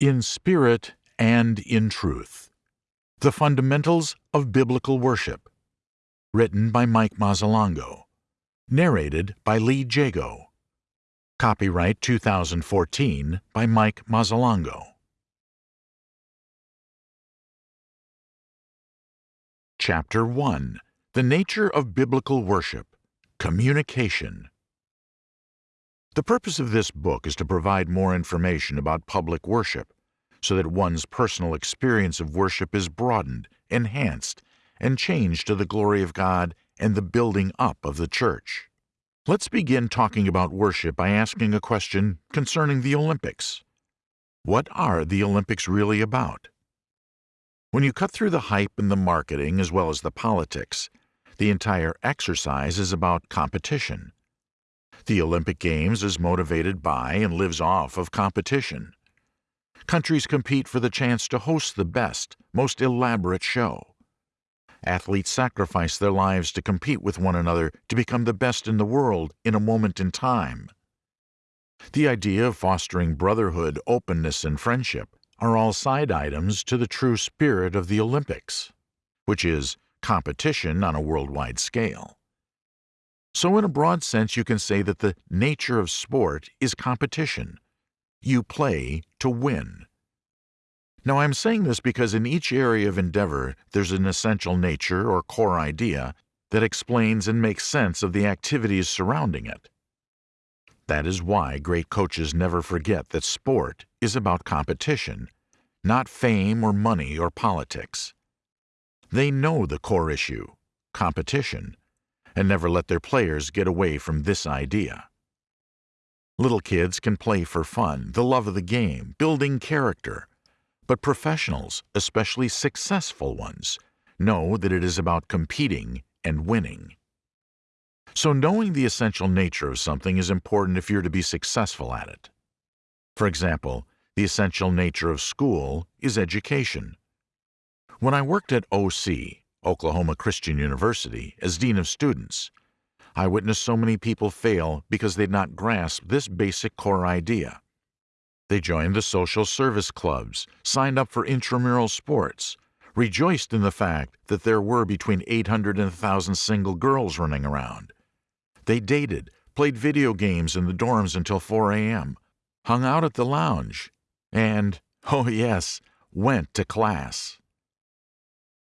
In Spirit and in Truth The Fundamentals of Biblical Worship. Written by Mike Mazzalongo. Narrated by Lee Jago. Copyright 2014 by Mike Mazzalongo. Chapter 1 The Nature of Biblical Worship Communication. The purpose of this book is to provide more information about public worship so that one's personal experience of worship is broadened, enhanced, and changed to the glory of God and the building up of the church. Let's begin talking about worship by asking a question concerning the Olympics. What are the Olympics really about? When you cut through the hype and the marketing as well as the politics, the entire exercise is about competition. The Olympic Games is motivated by and lives off of competition. Countries compete for the chance to host the best, most elaborate show. Athletes sacrifice their lives to compete with one another to become the best in the world in a moment in time. The idea of fostering brotherhood, openness, and friendship are all side items to the true spirit of the Olympics, which is competition on a worldwide scale. So, in a broad sense, you can say that the nature of sport is competition. You play to win. Now, I'm saying this because in each area of endeavor, there's an essential nature or core idea that explains and makes sense of the activities surrounding it. That is why great coaches never forget that sport is about competition, not fame or money or politics. They know the core issue, competition, and never let their players get away from this idea. Little kids can play for fun, the love of the game, building character, but professionals, especially successful ones, know that it is about competing and winning. So knowing the essential nature of something is important if you're to be successful at it. For example, the essential nature of school is education. When I worked at OC, Oklahoma Christian University, as Dean of Students. I witnessed so many people fail because they'd not grasped this basic core idea. They joined the social service clubs, signed up for intramural sports, rejoiced in the fact that there were between 800 and 1,000 single girls running around. They dated, played video games in the dorms until 4 a.m., hung out at the lounge, and, oh yes, went to class.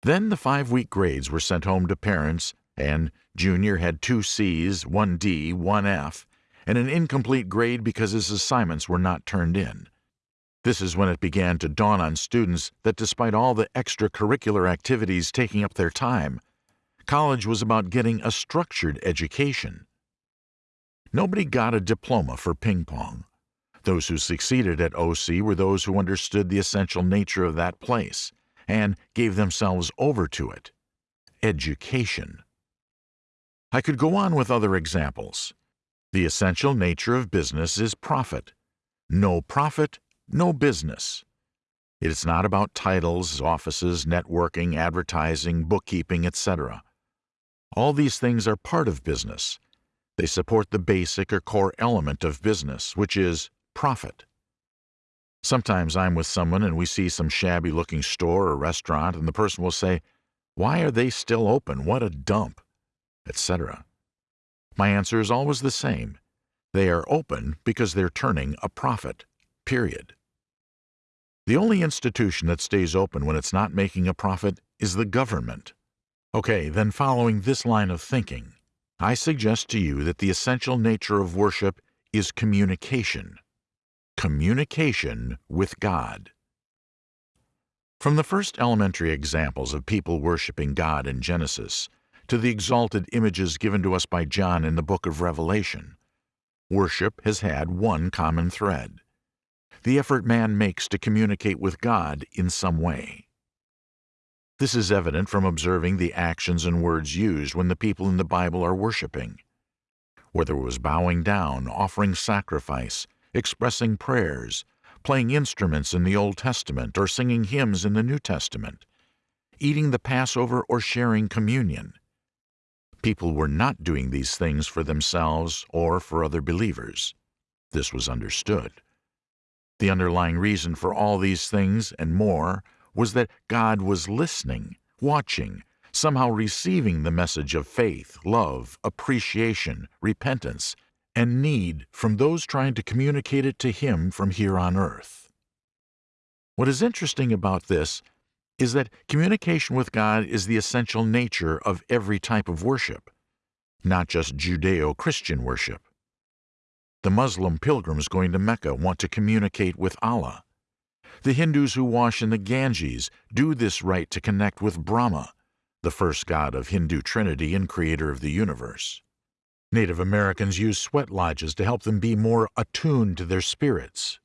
Then the five week grades were sent home to parents, and Junior had two C's, one D, one F, and an incomplete grade because his assignments were not turned in. This is when it began to dawn on students that despite all the extracurricular activities taking up their time, college was about getting a structured education. Nobody got a diploma for ping pong. Those who succeeded at OC were those who understood the essential nature of that place and gave themselves over to it. Education. I could go on with other examples. The essential nature of business is profit. No profit, no business. It is not about titles, offices, networking, advertising, bookkeeping, etc. All these things are part of business. They support the basic or core element of business, which is profit. Sometimes I'm with someone and we see some shabby looking store or restaurant, and the person will say, Why are they still open? What a dump! etc. My answer is always the same. They are open because they're turning a profit. Period. The only institution that stays open when it's not making a profit is the government. Okay, then following this line of thinking, I suggest to you that the essential nature of worship is communication communication with God. From the first elementary examples of people worshiping God in Genesis to the exalted images given to us by John in the book of Revelation, worship has had one common thread the effort man makes to communicate with God in some way. This is evident from observing the actions and words used when the people in the Bible are worshiping. Whether it was bowing down, offering sacrifice, expressing prayers, playing instruments in the Old Testament or singing hymns in the New Testament, eating the Passover or sharing communion. People were not doing these things for themselves or for other believers. This was understood. The underlying reason for all these things and more was that God was listening, watching, somehow receiving the message of faith, love, appreciation, repentance, and need from those trying to communicate it to Him from here on earth. What is interesting about this is that communication with God is the essential nature of every type of worship, not just Judeo Christian worship. The Muslim pilgrims going to Mecca want to communicate with Allah. The Hindus who wash in the Ganges do this rite to connect with Brahma, the first god of Hindu Trinity and creator of the universe. Native Americans use sweat lodges to help them be more attuned to their spirits.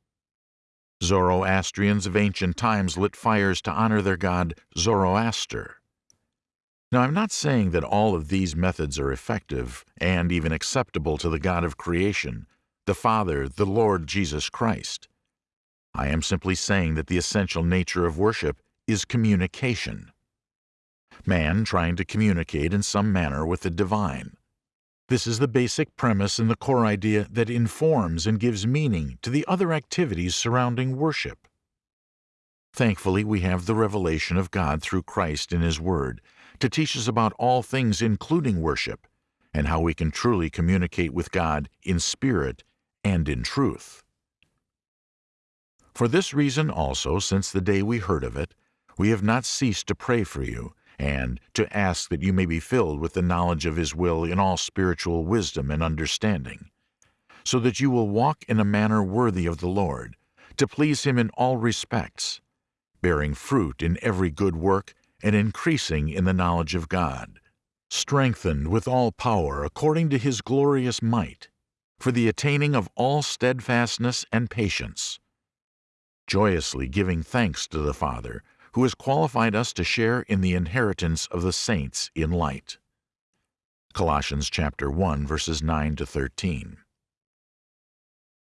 Zoroastrians of ancient times lit fires to honor their god Zoroaster. Now, I'm not saying that all of these methods are effective and even acceptable to the God of creation, the Father, the Lord Jesus Christ. I am simply saying that the essential nature of worship is communication. Man trying to communicate in some manner with the divine. This is the basic premise and the core idea that informs and gives meaning to the other activities surrounding worship. Thankfully, we have the revelation of God through Christ in His Word to teach us about all things including worship and how we can truly communicate with God in spirit and in truth. For this reason also, since the day we heard of it, we have not ceased to pray for you and to ask that you may be filled with the knowledge of His will in all spiritual wisdom and understanding, so that you will walk in a manner worthy of the Lord, to please Him in all respects, bearing fruit in every good work and increasing in the knowledge of God, strengthened with all power according to His glorious might, for the attaining of all steadfastness and patience, joyously giving thanks to the Father, who has qualified us to share in the inheritance of the saints in light. Colossians chapter 1 verses 9 to 13.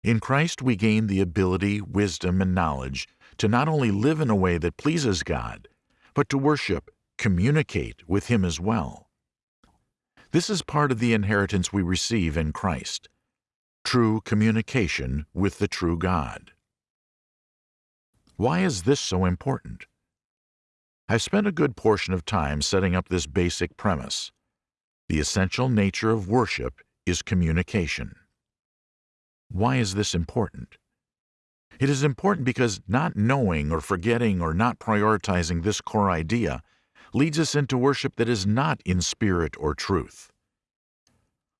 In Christ we gain the ability, wisdom, and knowledge to not only live in a way that pleases God, but to worship, communicate with Him as well. This is part of the inheritance we receive in Christ true communication with the true God. Why is this so important? I've spent a good portion of time setting up this basic premise. The essential nature of worship is communication. Why is this important? It is important because not knowing or forgetting or not prioritizing this core idea leads us into worship that is not in spirit or truth.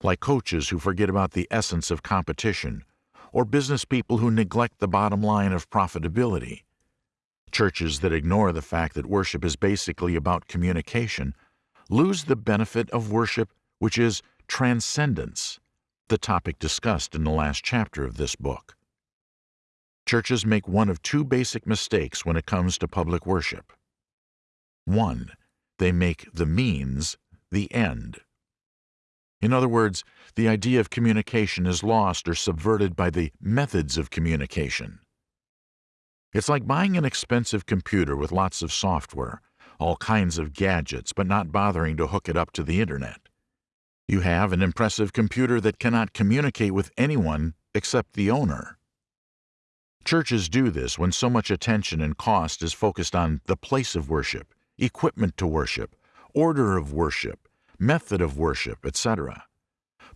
Like coaches who forget about the essence of competition, or business people who neglect the bottom line of profitability, Churches that ignore the fact that worship is basically about communication lose the benefit of worship, which is transcendence, the topic discussed in the last chapter of this book. Churches make one of two basic mistakes when it comes to public worship. One, they make the means the end. In other words, the idea of communication is lost or subverted by the methods of communication. It's like buying an expensive computer with lots of software, all kinds of gadgets, but not bothering to hook it up to the internet. You have an impressive computer that cannot communicate with anyone except the owner. Churches do this when so much attention and cost is focused on the place of worship, equipment to worship, order of worship, method of worship, etc.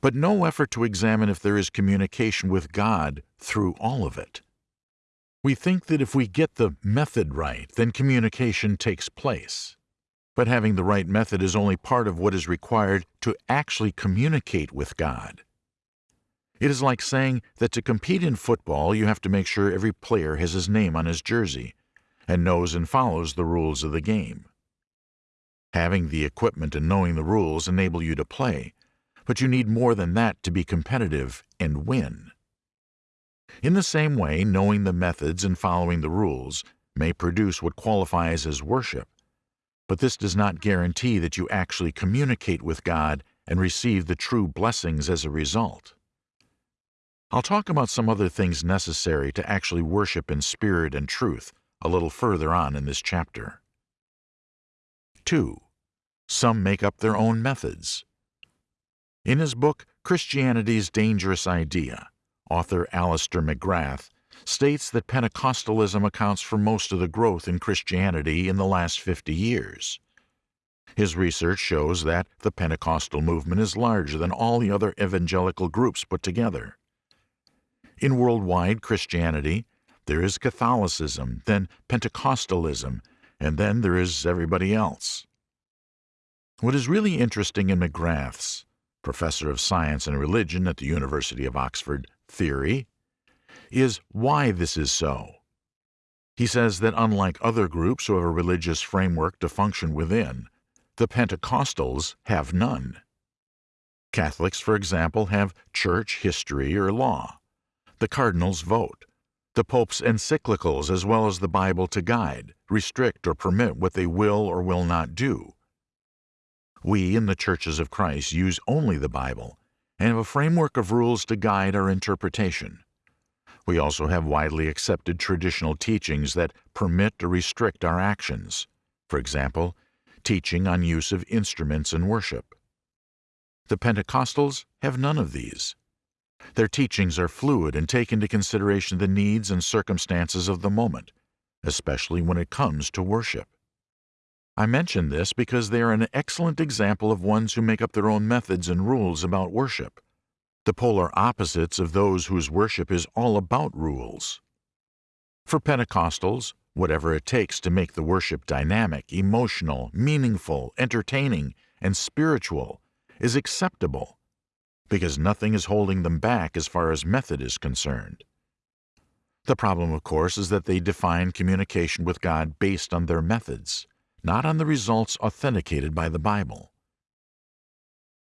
But no effort to examine if there is communication with God through all of it. We think that if we get the method right, then communication takes place. But having the right method is only part of what is required to actually communicate with God. It is like saying that to compete in football, you have to make sure every player has his name on his jersey and knows and follows the rules of the game. Having the equipment and knowing the rules enable you to play, but you need more than that to be competitive and win. In the same way, knowing the methods and following the rules may produce what qualifies as worship, but this does not guarantee that you actually communicate with God and receive the true blessings as a result. I'll talk about some other things necessary to actually worship in spirit and truth a little further on in this chapter. 2. Some make up their own methods. In his book, Christianity's Dangerous Idea, author Alister McGrath states that Pentecostalism accounts for most of the growth in Christianity in the last 50 years. His research shows that the Pentecostal movement is larger than all the other evangelical groups put together. In worldwide Christianity, there is Catholicism, then Pentecostalism, and then there is everybody else. What is really interesting in McGrath's, professor of science and religion at the University of Oxford, theory, is why this is so. He says that unlike other groups who have a religious framework to function within, the Pentecostals have none. Catholics, for example, have church history or law. The cardinals vote. The Pope's encyclicals, as well as the Bible to guide, restrict or permit what they will or will not do. We in the churches of Christ use only the Bible and have a framework of rules to guide our interpretation. We also have widely accepted traditional teachings that permit or restrict our actions. For example, teaching on use of instruments in worship. The Pentecostals have none of these. Their teachings are fluid and take into consideration the needs and circumstances of the moment, especially when it comes to worship. I mention this because they are an excellent example of ones who make up their own methods and rules about worship, the polar opposites of those whose worship is all about rules. For Pentecostals, whatever it takes to make the worship dynamic, emotional, meaningful, entertaining, and spiritual, is acceptable, because nothing is holding them back as far as method is concerned. The problem, of course, is that they define communication with God based on their methods, not on the results authenticated by the Bible.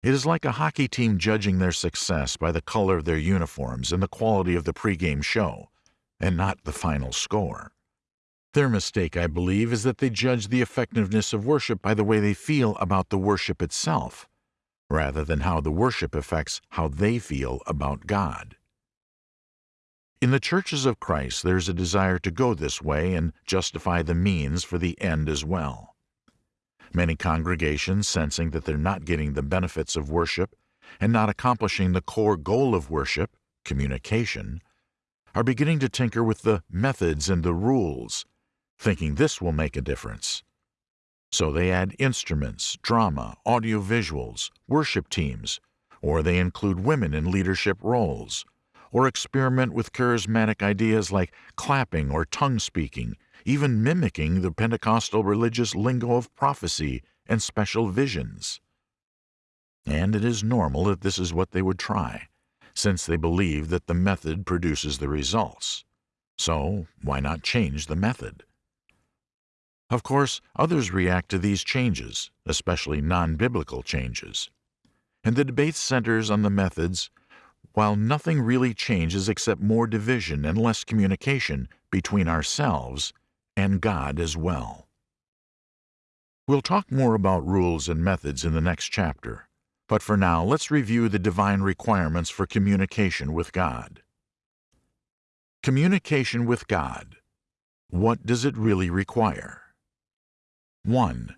It is like a hockey team judging their success by the color of their uniforms and the quality of the pregame show, and not the final score. Their mistake, I believe, is that they judge the effectiveness of worship by the way they feel about the worship itself, rather than how the worship affects how they feel about God. In the churches of Christ, there is a desire to go this way and justify the means for the end as well. Many congregations, sensing that they're not getting the benefits of worship and not accomplishing the core goal of worship, communication, are beginning to tinker with the methods and the rules thinking this will make a difference. So they add instruments, drama, audio visuals, worship teams, or they include women in leadership roles, or experiment with charismatic ideas like clapping or tongue speaking, even mimicking the Pentecostal religious lingo of prophecy and special visions. And it is normal that this is what they would try, since they believe that the method produces the results. So, why not change the method? Of course, others react to these changes, especially non-biblical changes. And the debate centers on the methods, while nothing really changes except more division and less communication between ourselves and God as well. We'll talk more about rules and methods in the next chapter, but for now let's review the divine requirements for communication with God. Communication with God. What does it really require? 1.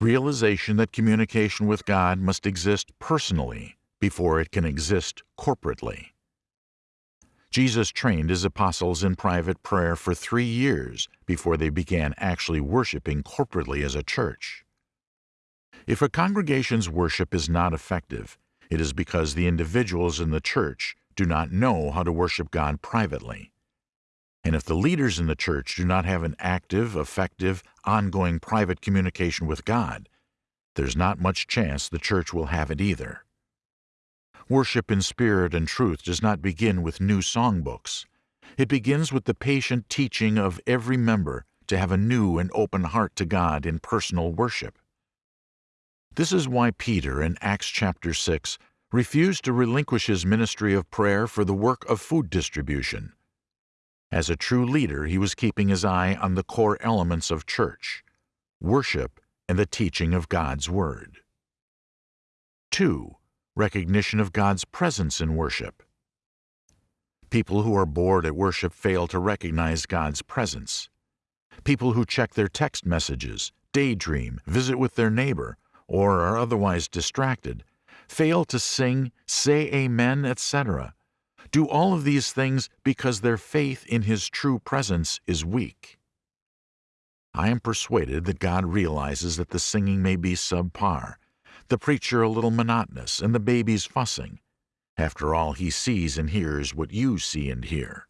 Realization that communication with God must exist personally before it can exist corporately. Jesus trained his apostles in private prayer for three years before they began actually worshiping corporately as a church. If a congregation's worship is not effective, it is because the individuals in the church do not know how to worship God privately. And if the leaders in the church do not have an active, effective, ongoing private communication with God, there's not much chance the church will have it either. Worship in spirit and truth does not begin with new songbooks. It begins with the patient teaching of every member to have a new and open heart to God in personal worship. This is why Peter in Acts chapter 6 refused to relinquish his ministry of prayer for the work of food distribution. As a true leader, he was keeping his eye on the core elements of church worship and the teaching of God's Word. 2. Recognition of God's presence in worship. People who are bored at worship fail to recognize God's presence. People who check their text messages, daydream, visit with their neighbor, or are otherwise distracted, fail to sing, say amen, etc., do all of these things because their faith in His true presence is weak. I am persuaded that God realizes that the singing may be subpar, the preacher a little monotonous, and the babies fussing. After all, He sees and hears what you see and hear.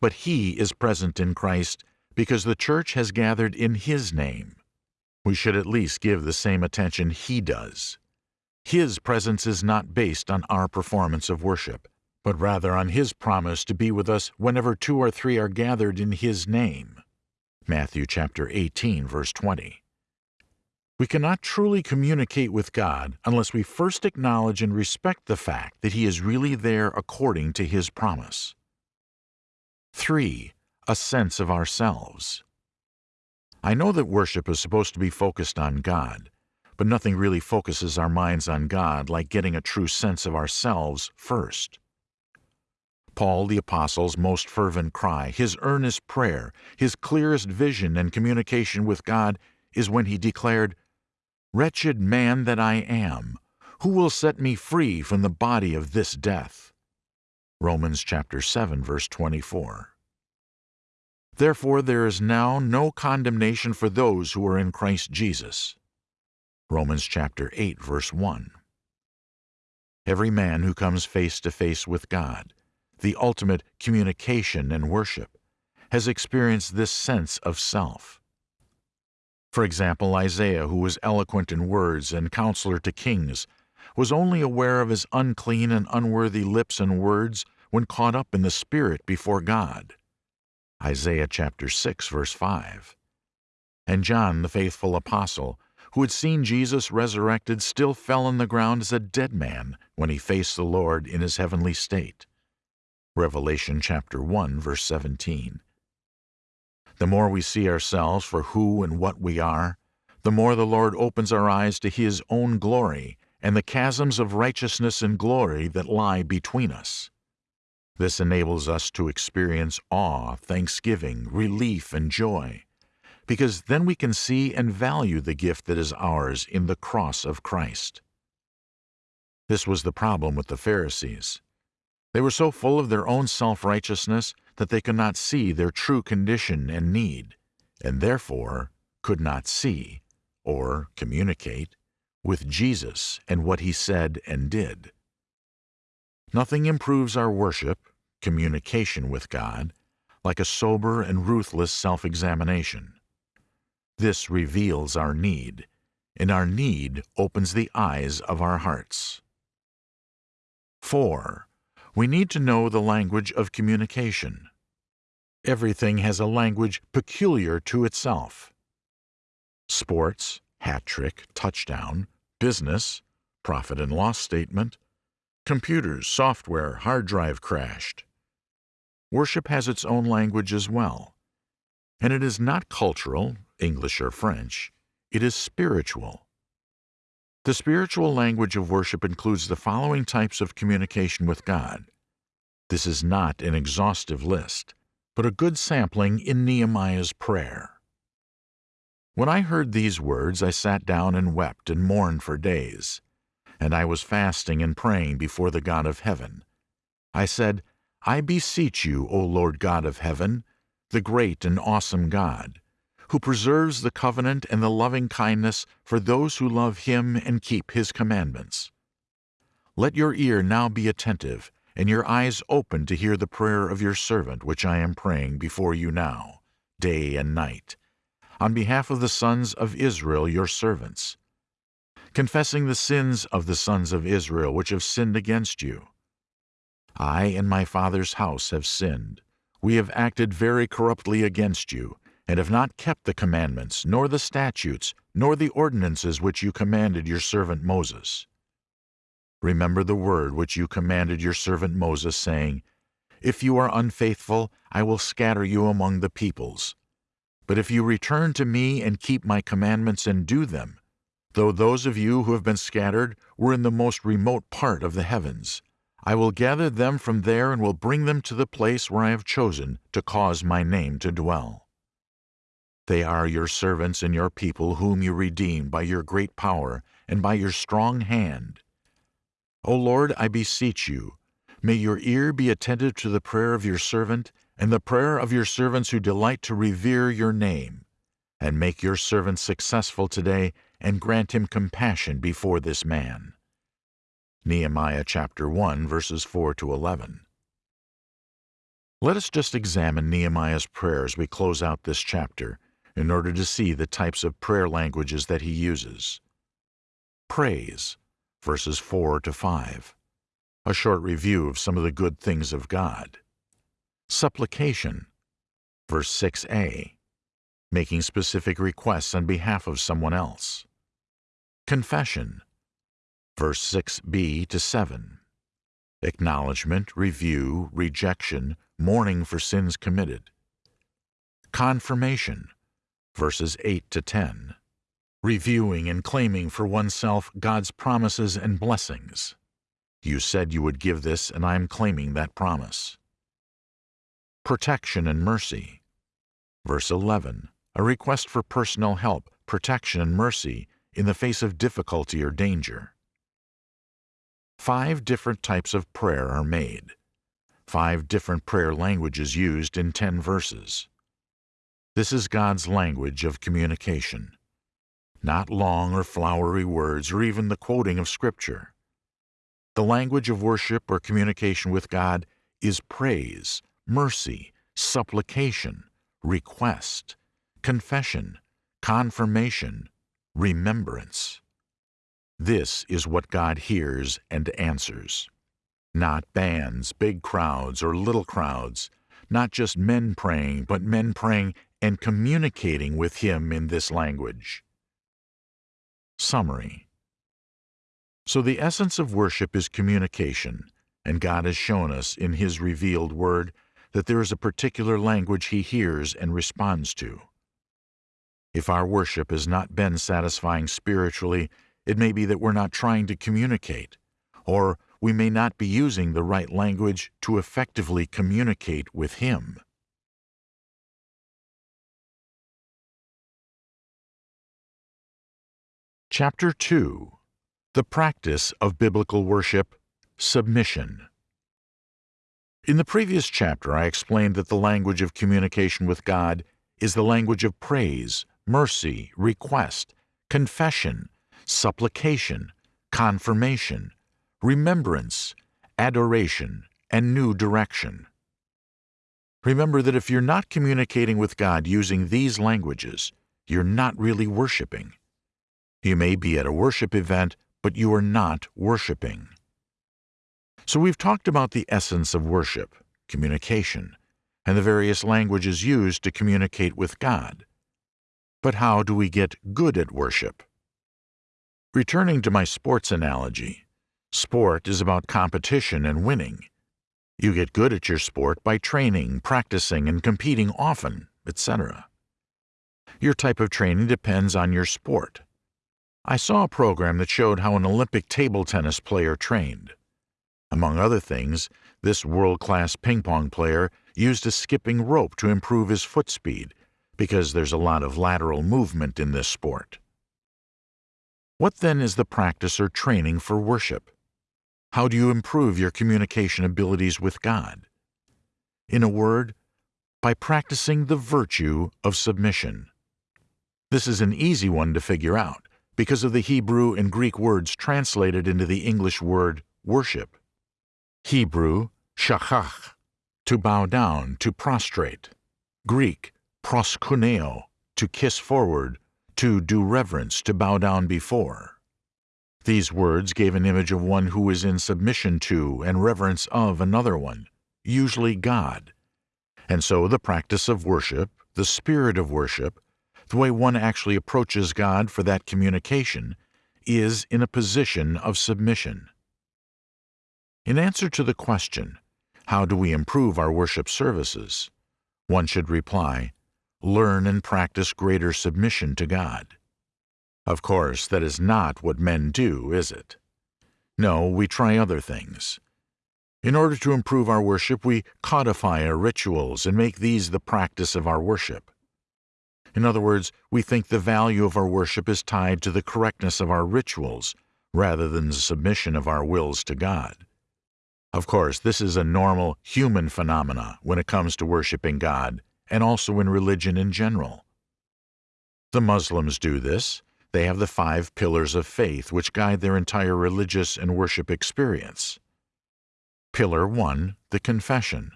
But He is present in Christ because the church has gathered in His name. We should at least give the same attention He does. His presence is not based on our performance of worship, but rather on His promise to be with us whenever two or three are gathered in His name. Matthew chapter 18, verse 20. We cannot truly communicate with God unless we first acknowledge and respect the fact that He is really there according to His promise. 3. A sense of ourselves. I know that worship is supposed to be focused on God, but nothing really focuses our minds on God like getting a true sense of ourselves first. Paul the Apostle's most fervent cry, his earnest prayer, his clearest vision and communication with God is when he declared, Wretched man that I am, who will set me free from the body of this death? Romans chapter 7 verse 24. Therefore there is now no condemnation for those who are in Christ Jesus. Romans chapter 8 verse 1. Every man who comes face to face with God, the ultimate communication and worship, has experienced this sense of self. For example, Isaiah, who was eloquent in words and counselor to kings, was only aware of his unclean and unworthy lips and words when caught up in the Spirit before God. Isaiah chapter 6, verse 5. And John, the faithful apostle, who had seen Jesus resurrected, still fell on the ground as a dead man when he faced the Lord in his heavenly state. Revelation chapter 1 verse 17. The more we see ourselves for who and what we are, the more the Lord opens our eyes to His own glory and the chasms of righteousness and glory that lie between us. This enables us to experience awe, thanksgiving, relief, and joy, because then we can see and value the gift that is ours in the cross of Christ. This was the problem with the Pharisees. They were so full of their own self-righteousness that they could not see their true condition and need, and therefore could not see, or communicate, with Jesus and what he said and did. Nothing improves our worship, communication with God, like a sober and ruthless self-examination. This reveals our need, and our need opens the eyes of our hearts. 4 we need to know the language of communication. Everything has a language peculiar to itself. Sports, hat trick, touchdown, business, profit and loss statement, computers, software, hard drive crashed. Worship has its own language as well. And it is not cultural, English or French, it is spiritual. The spiritual language of worship includes the following types of communication with God. This is not an exhaustive list, but a good sampling in Nehemiah's prayer. When I heard these words, I sat down and wept and mourned for days. And I was fasting and praying before the God of heaven. I said, I beseech you, O Lord God of heaven, the great and awesome God, who preserves the covenant and the loving kindness for those who love him and keep his commandments. Let your ear now be attentive, and your eyes open to hear the prayer of your servant which I am praying before you now, day and night, on behalf of the sons of Israel your servants, confessing the sins of the sons of Israel which have sinned against you. I and my father's house have sinned. We have acted very corruptly against you, and have not kept the commandments, nor the statutes, nor the ordinances which you commanded your servant Moses. Remember the word which you commanded your servant Moses, saying, If you are unfaithful, I will scatter you among the peoples. But if you return to me and keep my commandments and do them, though those of you who have been scattered were in the most remote part of the heavens, I will gather them from there and will bring them to the place where I have chosen to cause my name to dwell. They are your servants and your people whom you redeem by your great power and by your strong hand. O Lord, I beseech you, May your ear be attentive to the prayer of your servant and the prayer of your servants who delight to revere your name, and make your servant successful today and grant him compassion before this man. Nehemiah chapter 1 verses 4 to 11. Let us just examine Nehemiah's prayer as we close out this chapter in order to see the types of prayer languages that he uses. Praise, verses 4 to 5. A short review of some of the good things of God. Supplication, verse 6a. Making specific requests on behalf of someone else. Confession, verse 6b to 7. Acknowledgement, review, rejection, mourning for sins committed. Confirmation, verses 8 to 10. Reviewing and claiming for oneself God's promises and blessings. You said you would give this, and I am claiming that promise. Protection and mercy. Verse 11. A request for personal help, protection, and mercy in the face of difficulty or danger. Five different types of prayer are made. Five different prayer languages used in ten verses. This is God's language of communication. Not long or flowery words or even the quoting of Scripture. The language of worship or communication with God is praise, mercy, supplication, request, confession, confirmation, remembrance. This is what God hears and answers. Not bands, big crowds, or little crowds, not just men praying, but men praying and communicating with Him in this language. Summary So the essence of worship is communication, and God has shown us in His revealed Word that there is a particular language He hears and responds to. If our worship has not been satisfying spiritually, it may be that we're not trying to communicate, or we may not be using the right language to effectively communicate with Him. Chapter 2 The Practice of Biblical Worship Submission. In the previous chapter, I explained that the language of communication with God is the language of praise, mercy, request, confession, supplication, confirmation, remembrance, adoration, and new direction. Remember that if you're not communicating with God using these languages, you're not really worshiping. You may be at a worship event, but you are not worshiping. So we've talked about the essence of worship, communication, and the various languages used to communicate with God. But how do we get good at worship? Returning to my sports analogy, sport is about competition and winning. You get good at your sport by training, practicing, and competing often, etc. Your type of training depends on your sport. I saw a program that showed how an Olympic table tennis player trained. Among other things, this world-class ping-pong player used a skipping rope to improve his foot speed, because there's a lot of lateral movement in this sport. What then is the practice or training for worship? How do you improve your communication abilities with God? In a word, by practicing the virtue of submission. This is an easy one to figure out because of the Hebrew and Greek words translated into the English word worship. Hebrew, shachach, to bow down, to prostrate. Greek, proskuneo, to kiss forward, to do reverence, to bow down before. These words gave an image of one who is in submission to and reverence of another one, usually God. And so the practice of worship, the spirit of worship, the way one actually approaches God for that communication is in a position of submission. In answer to the question, how do we improve our worship services? One should reply, learn and practice greater submission to God. Of course, that is not what men do, is it? No, we try other things. In order to improve our worship, we codify our rituals and make these the practice of our worship. In other words, we think the value of our worship is tied to the correctness of our rituals rather than the submission of our wills to God. Of course, this is a normal human phenomena when it comes to worshiping God and also in religion in general. The Muslims do this. They have the five pillars of faith which guide their entire religious and worship experience. Pillar 1 The Confession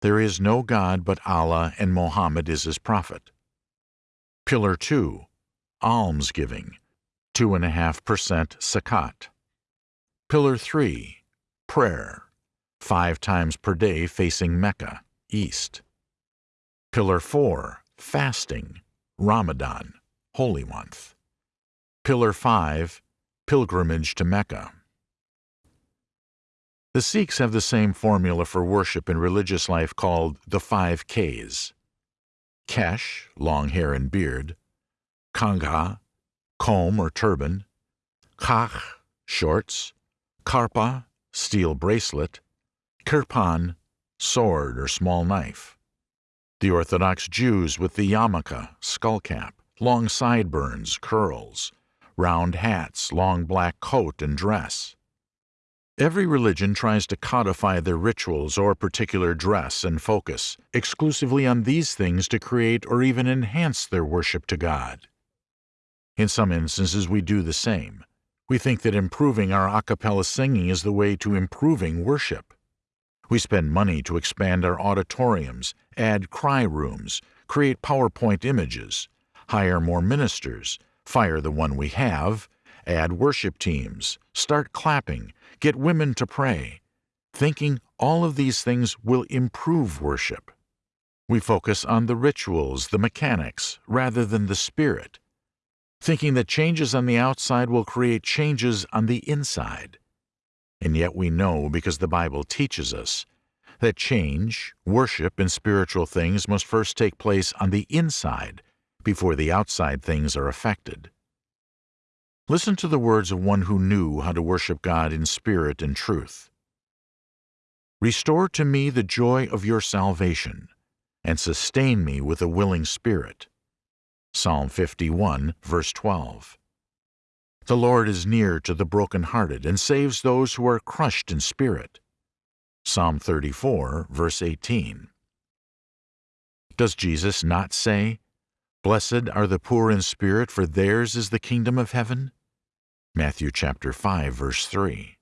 There is no God but Allah and Muhammad is his prophet. Pillar 2 Almsgiving 2.5% zakat. Pillar 3 Prayer five times per day facing Mecca, east. Pillar 4 Fasting Ramadan, holy month. Pillar 5 Pilgrimage to Mecca. The Sikhs have the same formula for worship in religious life called the five Ks. Kesh, long hair and beard. Kangha, comb or turban. Khach, shorts. Karpa, steel bracelet. Kirpan, sword or small knife. The Orthodox Jews with the yarmulke, skullcap, long sideburns, curls, round hats, long black coat and dress. Every religion tries to codify their rituals or particular dress and focus exclusively on these things to create or even enhance their worship to God. In some instances, we do the same. We think that improving our a cappella singing is the way to improving worship. We spend money to expand our auditoriums, add cry rooms, create PowerPoint images, hire more ministers, fire the one we have, add worship teams, start clapping, get women to pray, thinking all of these things will improve worship. We focus on the rituals, the mechanics, rather than the spirit, thinking that changes on the outside will create changes on the inside. And yet we know, because the Bible teaches us, that change, worship, and spiritual things must first take place on the inside before the outside things are affected. Listen to the words of one who knew how to worship God in spirit and truth. Restore to me the joy of your salvation, and sustain me with a willing spirit. Psalm 51, verse 12. The Lord is near to the brokenhearted and saves those who are crushed in spirit. Psalm 34, verse 18. Does Jesus not say, Blessed are the poor in spirit, for theirs is the kingdom of heaven? Matthew chapter 5 verse 3.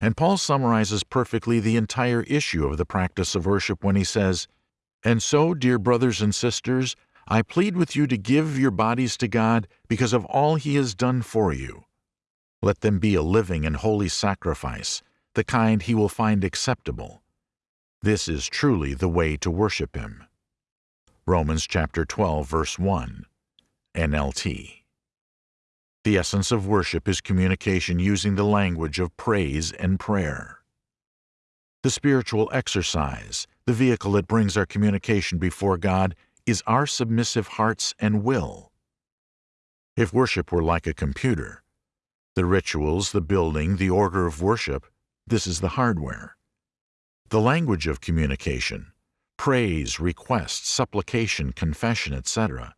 And Paul summarizes perfectly the entire issue of the practice of worship when he says, And so, dear brothers and sisters, I plead with you to give your bodies to God because of all he has done for you. Let them be a living and holy sacrifice, the kind he will find acceptable. This is truly the way to worship him. Romans chapter 12 verse 1 NLT the essence of worship is communication using the language of praise and prayer. The spiritual exercise, the vehicle that brings our communication before God, is our submissive hearts and will. If worship were like a computer, the rituals, the building, the order of worship, this is the hardware. The language of communication, praise, request, supplication, confession, etc.,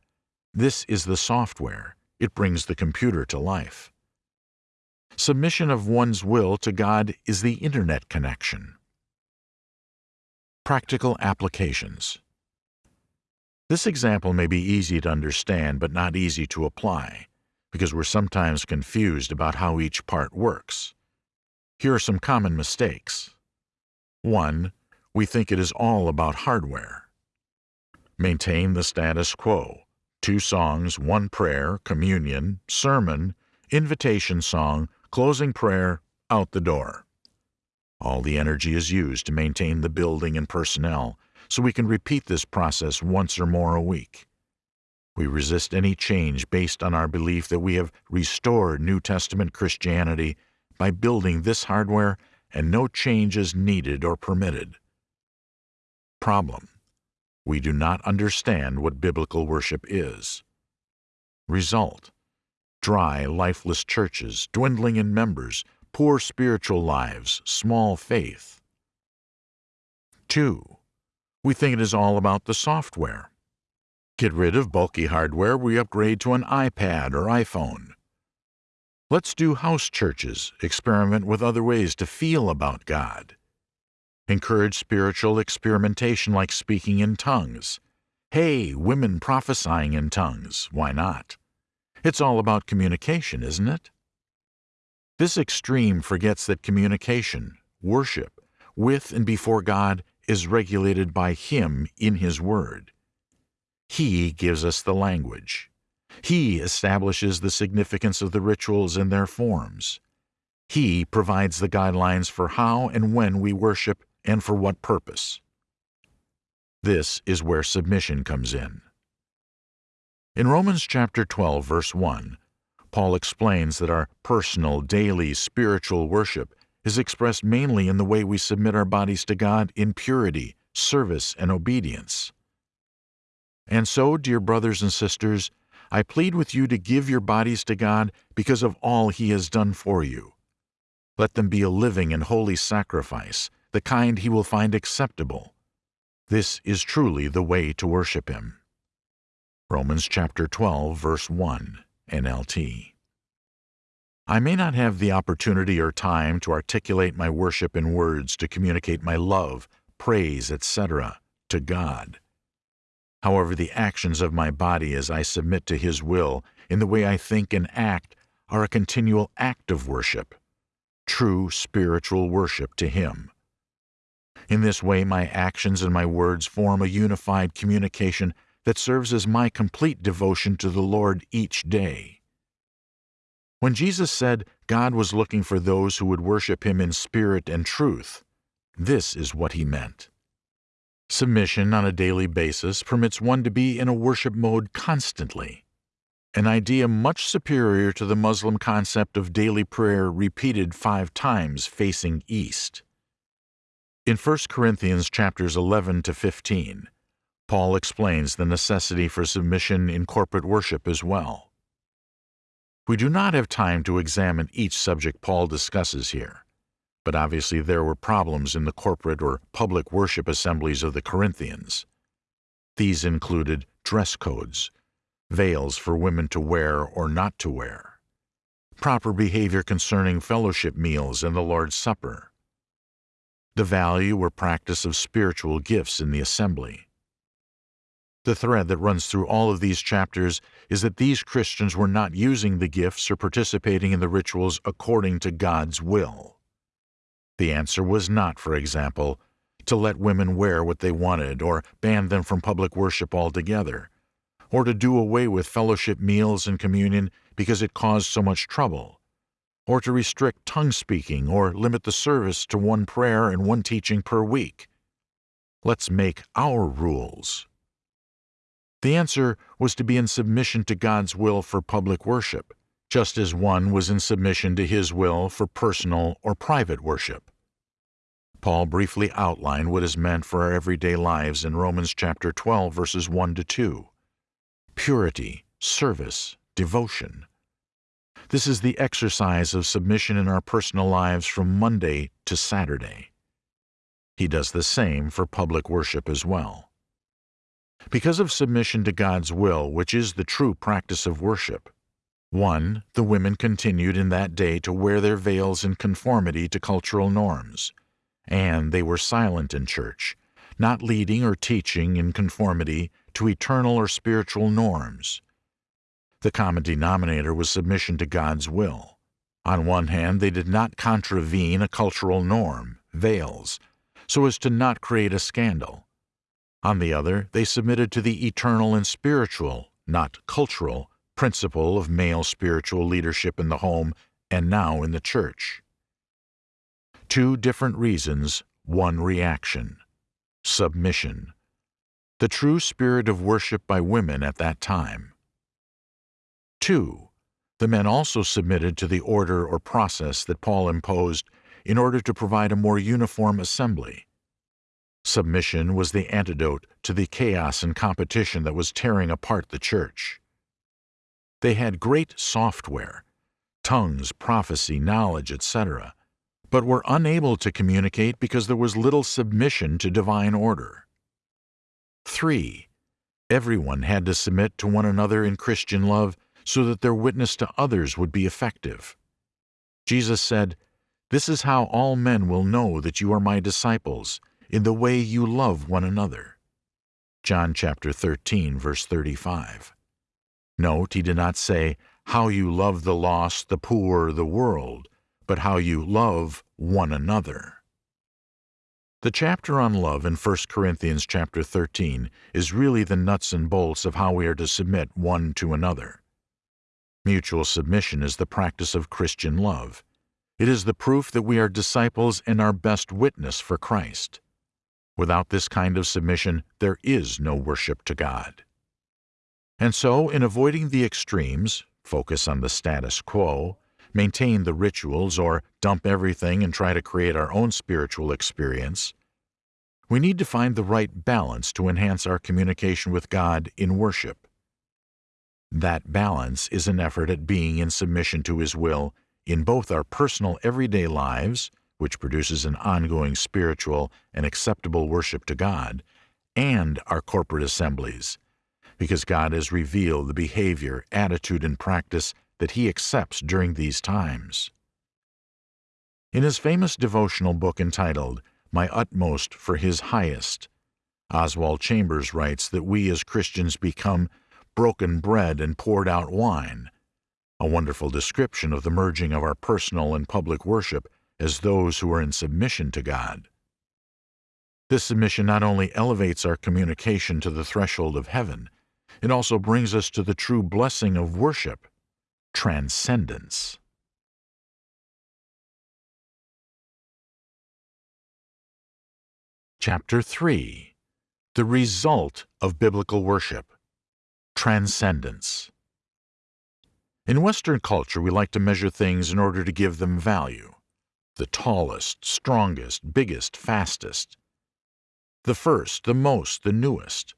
this is the software, it brings the computer to life. Submission of one's will to God is the Internet connection. Practical applications. This example may be easy to understand but not easy to apply, because we're sometimes confused about how each part works. Here are some common mistakes. 1. We think it is all about hardware. Maintain the status quo two songs, one prayer, communion, sermon, invitation song, closing prayer, out the door. All the energy is used to maintain the building and personnel, so we can repeat this process once or more a week. We resist any change based on our belief that we have restored New Testament Christianity by building this hardware and no change is needed or permitted. Problem we do not understand what biblical worship is. Result Dry, lifeless churches, dwindling in members, poor spiritual lives, small faith. 2. We think it is all about the software. Get rid of bulky hardware, we upgrade to an iPad or iPhone. Let's do house churches, experiment with other ways to feel about God. Encourage spiritual experimentation like speaking in tongues. Hey, women prophesying in tongues, why not? It's all about communication, isn't it? This extreme forgets that communication, worship, with and before God is regulated by Him in His Word. He gives us the language. He establishes the significance of the rituals and their forms. He provides the guidelines for how and when we worship and for what purpose. This is where submission comes in. In Romans chapter 12 verse 1, Paul explains that our personal, daily, spiritual worship is expressed mainly in the way we submit our bodies to God in purity, service, and obedience. And so, dear brothers and sisters, I plead with you to give your bodies to God because of all He has done for you. Let them be a living and holy sacrifice, the kind He will find acceptable. This is truly the way to worship Him. Romans chapter 12, verse 1, NLT. I may not have the opportunity or time to articulate my worship in words to communicate my love, praise, etc., to God. However, the actions of my body as I submit to His will in the way I think and act are a continual act of worship, true spiritual worship to Him. In this way, my actions and my words form a unified communication that serves as my complete devotion to the Lord each day. When Jesus said God was looking for those who would worship Him in spirit and truth, this is what He meant. Submission on a daily basis permits one to be in a worship mode constantly, an idea much superior to the Muslim concept of daily prayer repeated five times facing east. In 1 Corinthians chapters 11 to 15, Paul explains the necessity for submission in corporate worship as well. We do not have time to examine each subject Paul discusses here but obviously there were problems in the corporate or public worship assemblies of the Corinthians. These included dress codes, veils for women to wear or not to wear, proper behavior concerning fellowship meals and the Lord's Supper, the value or practice of spiritual gifts in the assembly. The thread that runs through all of these chapters is that these Christians were not using the gifts or participating in the rituals according to God's will. The answer was not, for example, to let women wear what they wanted or ban them from public worship altogether, or to do away with fellowship meals and communion because it caused so much trouble, or to restrict tongue speaking or limit the service to one prayer and one teaching per week. Let's make our rules. The answer was to be in submission to God's will for public worship, just as one was in submission to his will for personal or private worship. Paul briefly outlined what is meant for our everyday lives in Romans chapter 12 verses 1 to 2. Purity, service, devotion. This is the exercise of submission in our personal lives from Monday to Saturday. He does the same for public worship as well. Because of submission to God's will, which is the true practice of worship, 1. The women continued in that day to wear their veils in conformity to cultural norms, and they were silent in church, not leading or teaching in conformity to eternal or spiritual norms. The common denominator was submission to God's will. On one hand, they did not contravene a cultural norm, veils, so as to not create a scandal. On the other, they submitted to the eternal and spiritual, not cultural, principle of male spiritual leadership in the home and now in the church. Two different reasons, one reaction. Submission. The true spirit of worship by women at that time. 2. The men also submitted to the order or process that Paul imposed in order to provide a more uniform assembly. Submission was the antidote to the chaos and competition that was tearing apart the church. They had great software, tongues, prophecy, knowledge, etc., but were unable to communicate because there was little submission to divine order. 3. Everyone had to submit to one another in Christian love so that their witness to others would be effective. Jesus said, This is how all men will know that you are my disciples, in the way you love one another. John chapter 13, verse 35. Note, he did not say, how you love the lost, the poor, the world, but how you love one another. The chapter on love in 1 Corinthians chapter 13 is really the nuts and bolts of how we are to submit one to another. Mutual submission is the practice of Christian love. It is the proof that we are disciples and our best witness for Christ. Without this kind of submission, there is no worship to God. And so, in avoiding the extremes, focus on the status quo, maintain the rituals, or dump everything and try to create our own spiritual experience, we need to find the right balance to enhance our communication with God in worship. That balance is an effort at being in submission to His will in both our personal everyday lives, which produces an ongoing spiritual and acceptable worship to God, and our corporate assemblies, because God has revealed the behavior, attitude, and practice that He accepts during these times. In his famous devotional book entitled My Utmost for His Highest, Oswald Chambers writes that we as Christians become broken bread and poured out wine, a wonderful description of the merging of our personal and public worship as those who are in submission to God. This submission not only elevates our communication to the threshold of heaven, it also brings us to the true blessing of worship, transcendence. Chapter 3 The Result of Biblical Worship Transcendence In Western culture, we like to measure things in order to give them value. The tallest, strongest, biggest, fastest. The first, the most, the newest.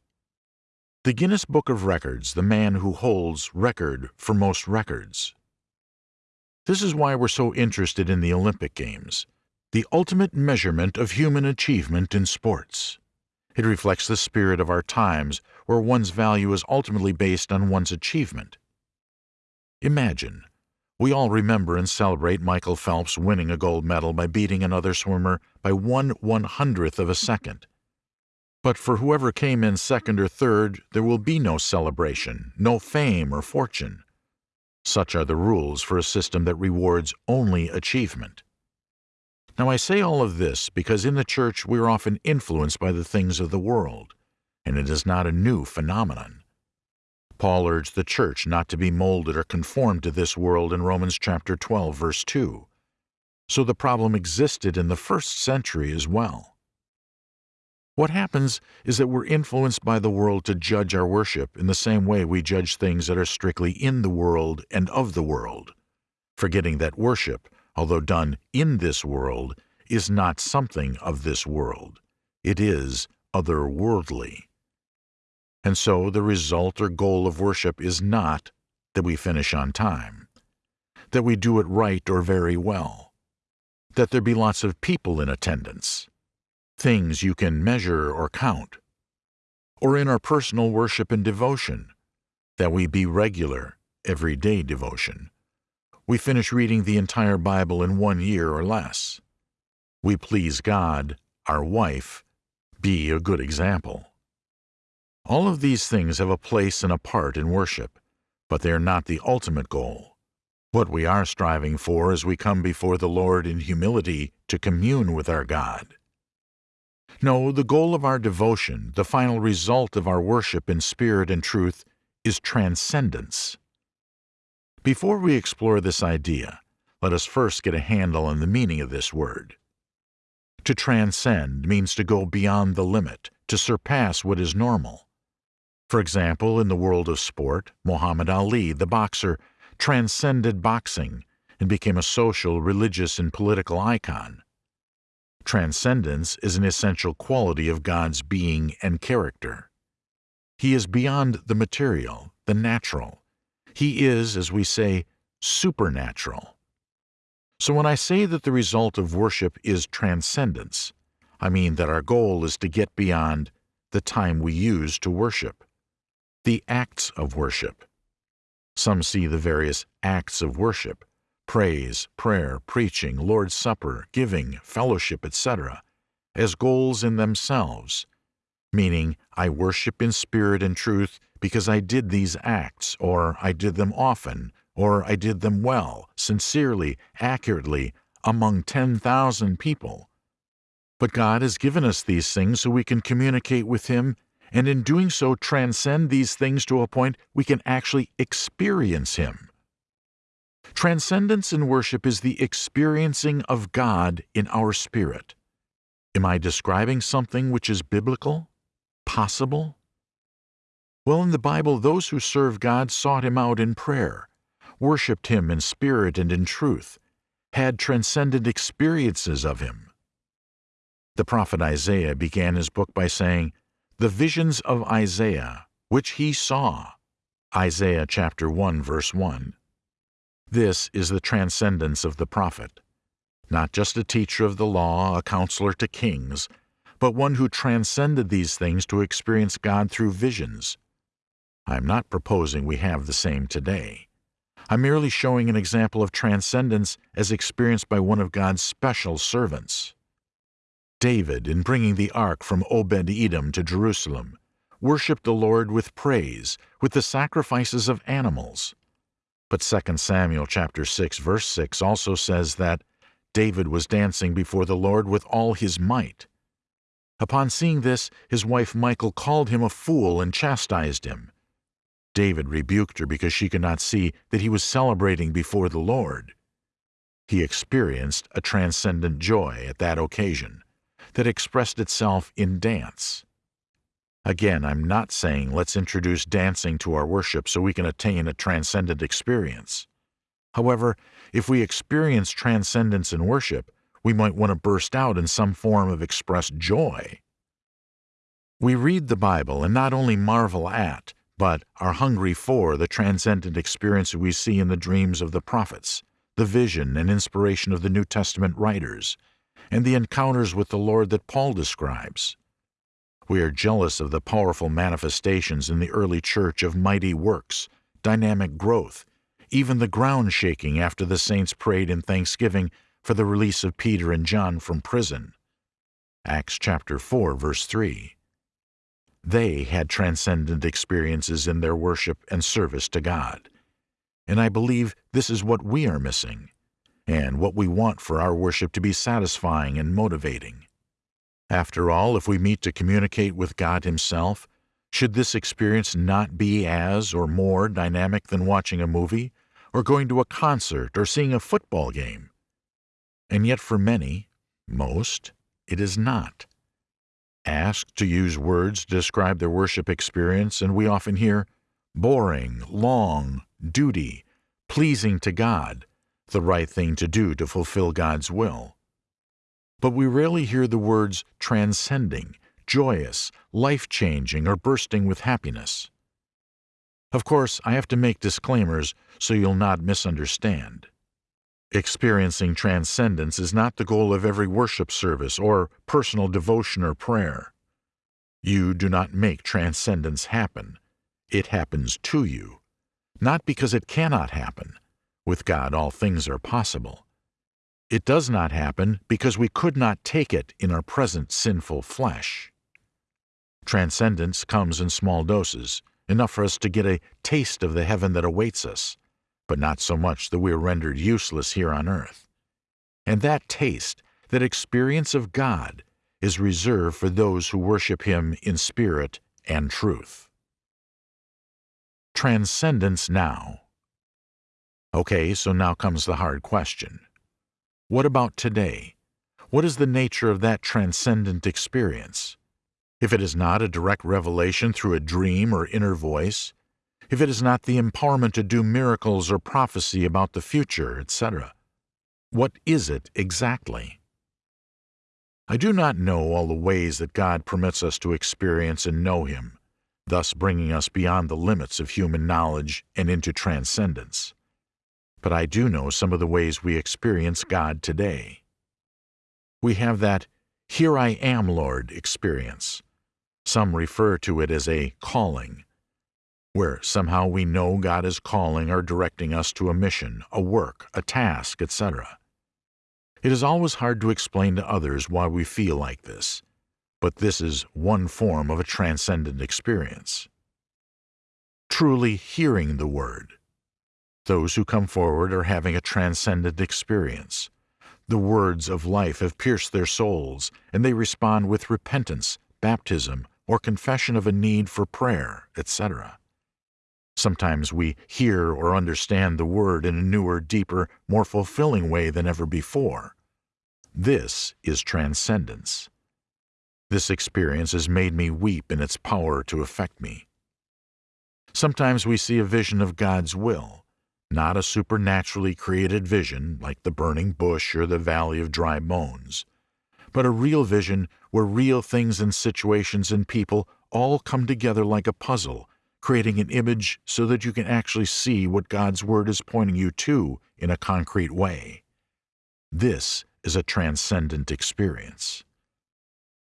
The Guinness Book of Records, the man who holds record for most records. This is why we're so interested in the Olympic Games, the ultimate measurement of human achievement in sports. It reflects the spirit of our times, where one's value is ultimately based on one's achievement. Imagine, we all remember and celebrate Michael Phelps winning a gold medal by beating another swimmer by one one hundredth of a second. But for whoever came in second or third, there will be no celebration, no fame or fortune. Such are the rules for a system that rewards only achievement. Now, I say all of this because in the church we are often influenced by the things of the world, and it is not a new phenomenon. Paul urged the church not to be molded or conformed to this world in Romans chapter 12, verse 2. So the problem existed in the first century as well. What happens is that we're influenced by the world to judge our worship in the same way we judge things that are strictly in the world and of the world, forgetting that worship, although done in this world, is not something of this world. It is otherworldly. And so the result or goal of worship is not that we finish on time, that we do it right or very well, that there be lots of people in attendance, things you can measure or count, or in our personal worship and devotion, that we be regular, everyday devotion, we finish reading the entire Bible in one year or less. We please God, our wife, be a good example. All of these things have a place and a part in worship, but they are not the ultimate goal. What we are striving for as we come before the Lord in humility to commune with our God. No, the goal of our devotion, the final result of our worship in spirit and truth, is transcendence. Before we explore this idea, let us first get a handle on the meaning of this word. To transcend means to go beyond the limit, to surpass what is normal. For example, in the world of sport, Muhammad Ali, the boxer, transcended boxing and became a social, religious, and political icon. Transcendence is an essential quality of God's being and character. He is beyond the material, the natural, he is, as we say, supernatural. So when I say that the result of worship is transcendence, I mean that our goal is to get beyond the time we use to worship, the acts of worship. Some see the various acts of worship praise, prayer, preaching, Lord's Supper, giving, fellowship, etc., as goals in themselves, meaning I worship in spirit and truth because I did these acts, or I did them often, or I did them well, sincerely, accurately, among 10,000 people. But God has given us these things so we can communicate with Him, and in doing so transcend these things to a point we can actually experience Him. Transcendence in worship is the experiencing of God in our spirit. Am I describing something which is biblical? Possible? Well, in the Bible, those who serve God sought Him out in prayer, worshiped Him in spirit and in truth, had transcendent experiences of Him. The prophet Isaiah began his book by saying, The visions of Isaiah, which he saw. Isaiah chapter 1, verse 1. This is the transcendence of the prophet. Not just a teacher of the law, a counselor to kings, but one who transcended these things to experience God through visions. I am not proposing we have the same today. I'm merely showing an example of transcendence as experienced by one of God's special servants. David, in bringing the ark from Obed Edom to Jerusalem, worshipped the Lord with praise, with the sacrifices of animals. But 2 Samuel chapter 6 verse 6 also says that David was dancing before the Lord with all his might. Upon seeing this, his wife Michal called him a fool and chastised him. David rebuked her because she could not see that he was celebrating before the Lord. He experienced a transcendent joy at that occasion that expressed itself in dance. Again, I'm not saying let's introduce dancing to our worship so we can attain a transcendent experience. However, if we experience transcendence in worship, we might want to burst out in some form of expressed joy. We read the Bible and not only marvel at, but are hungry for the transcendent experience we see in the dreams of the prophets, the vision and inspiration of the New Testament writers, and the encounters with the Lord that Paul describes. We are jealous of the powerful manifestations in the early church of mighty works, dynamic growth, even the ground shaking after the saints prayed in thanksgiving for the release of Peter and John from prison. Acts chapter 4 verse 3. They had transcendent experiences in their worship and service to God. And I believe this is what we are missing and what we want for our worship to be satisfying and motivating. After all, if we meet to communicate with God Himself, should this experience not be as or more dynamic than watching a movie, or going to a concert, or seeing a football game? And yet for many, most, it is not. Asked to use words to describe their worship experience, and we often hear boring, long, duty, pleasing to God, the right thing to do to fulfill God's will. But we rarely hear the words transcending, joyous, life-changing, or bursting with happiness. Of course, I have to make disclaimers so you'll not misunderstand. Experiencing transcendence is not the goal of every worship service or personal devotion or prayer. You do not make transcendence happen. It happens to you, not because it cannot happen, with God, all things are possible. It does not happen because we could not take it in our present sinful flesh. Transcendence comes in small doses, enough for us to get a taste of the heaven that awaits us, but not so much that we are rendered useless here on earth. And that taste, that experience of God, is reserved for those who worship Him in spirit and truth. Transcendence now. Okay, so now comes the hard question. What about today? What is the nature of that transcendent experience? If it is not a direct revelation through a dream or inner voice, if it is not the empowerment to do miracles or prophecy about the future, etc., what is it exactly? I do not know all the ways that God permits us to experience and know Him, thus bringing us beyond the limits of human knowledge and into transcendence but I do know some of the ways we experience God today. We have that Here I am, Lord experience. Some refer to it as a calling. where somehow we know God is calling or directing us to a mission, a work, a task, etc. It is always hard to explain to others why we feel like this, but this is one form of a transcendent experience. Truly hearing the Word. Those who come forward are having a transcendent experience. The words of life have pierced their souls, and they respond with repentance, baptism, or confession of a need for prayer, etc. Sometimes we hear or understand the Word in a newer, deeper, more fulfilling way than ever before. This is transcendence. This experience has made me weep in its power to affect me. Sometimes we see a vision of God's will, not a supernaturally created vision like the burning bush or the valley of dry bones, but a real vision where real things and situations and people all come together like a puzzle, creating an image so that you can actually see what God's Word is pointing you to in a concrete way. This is a transcendent experience.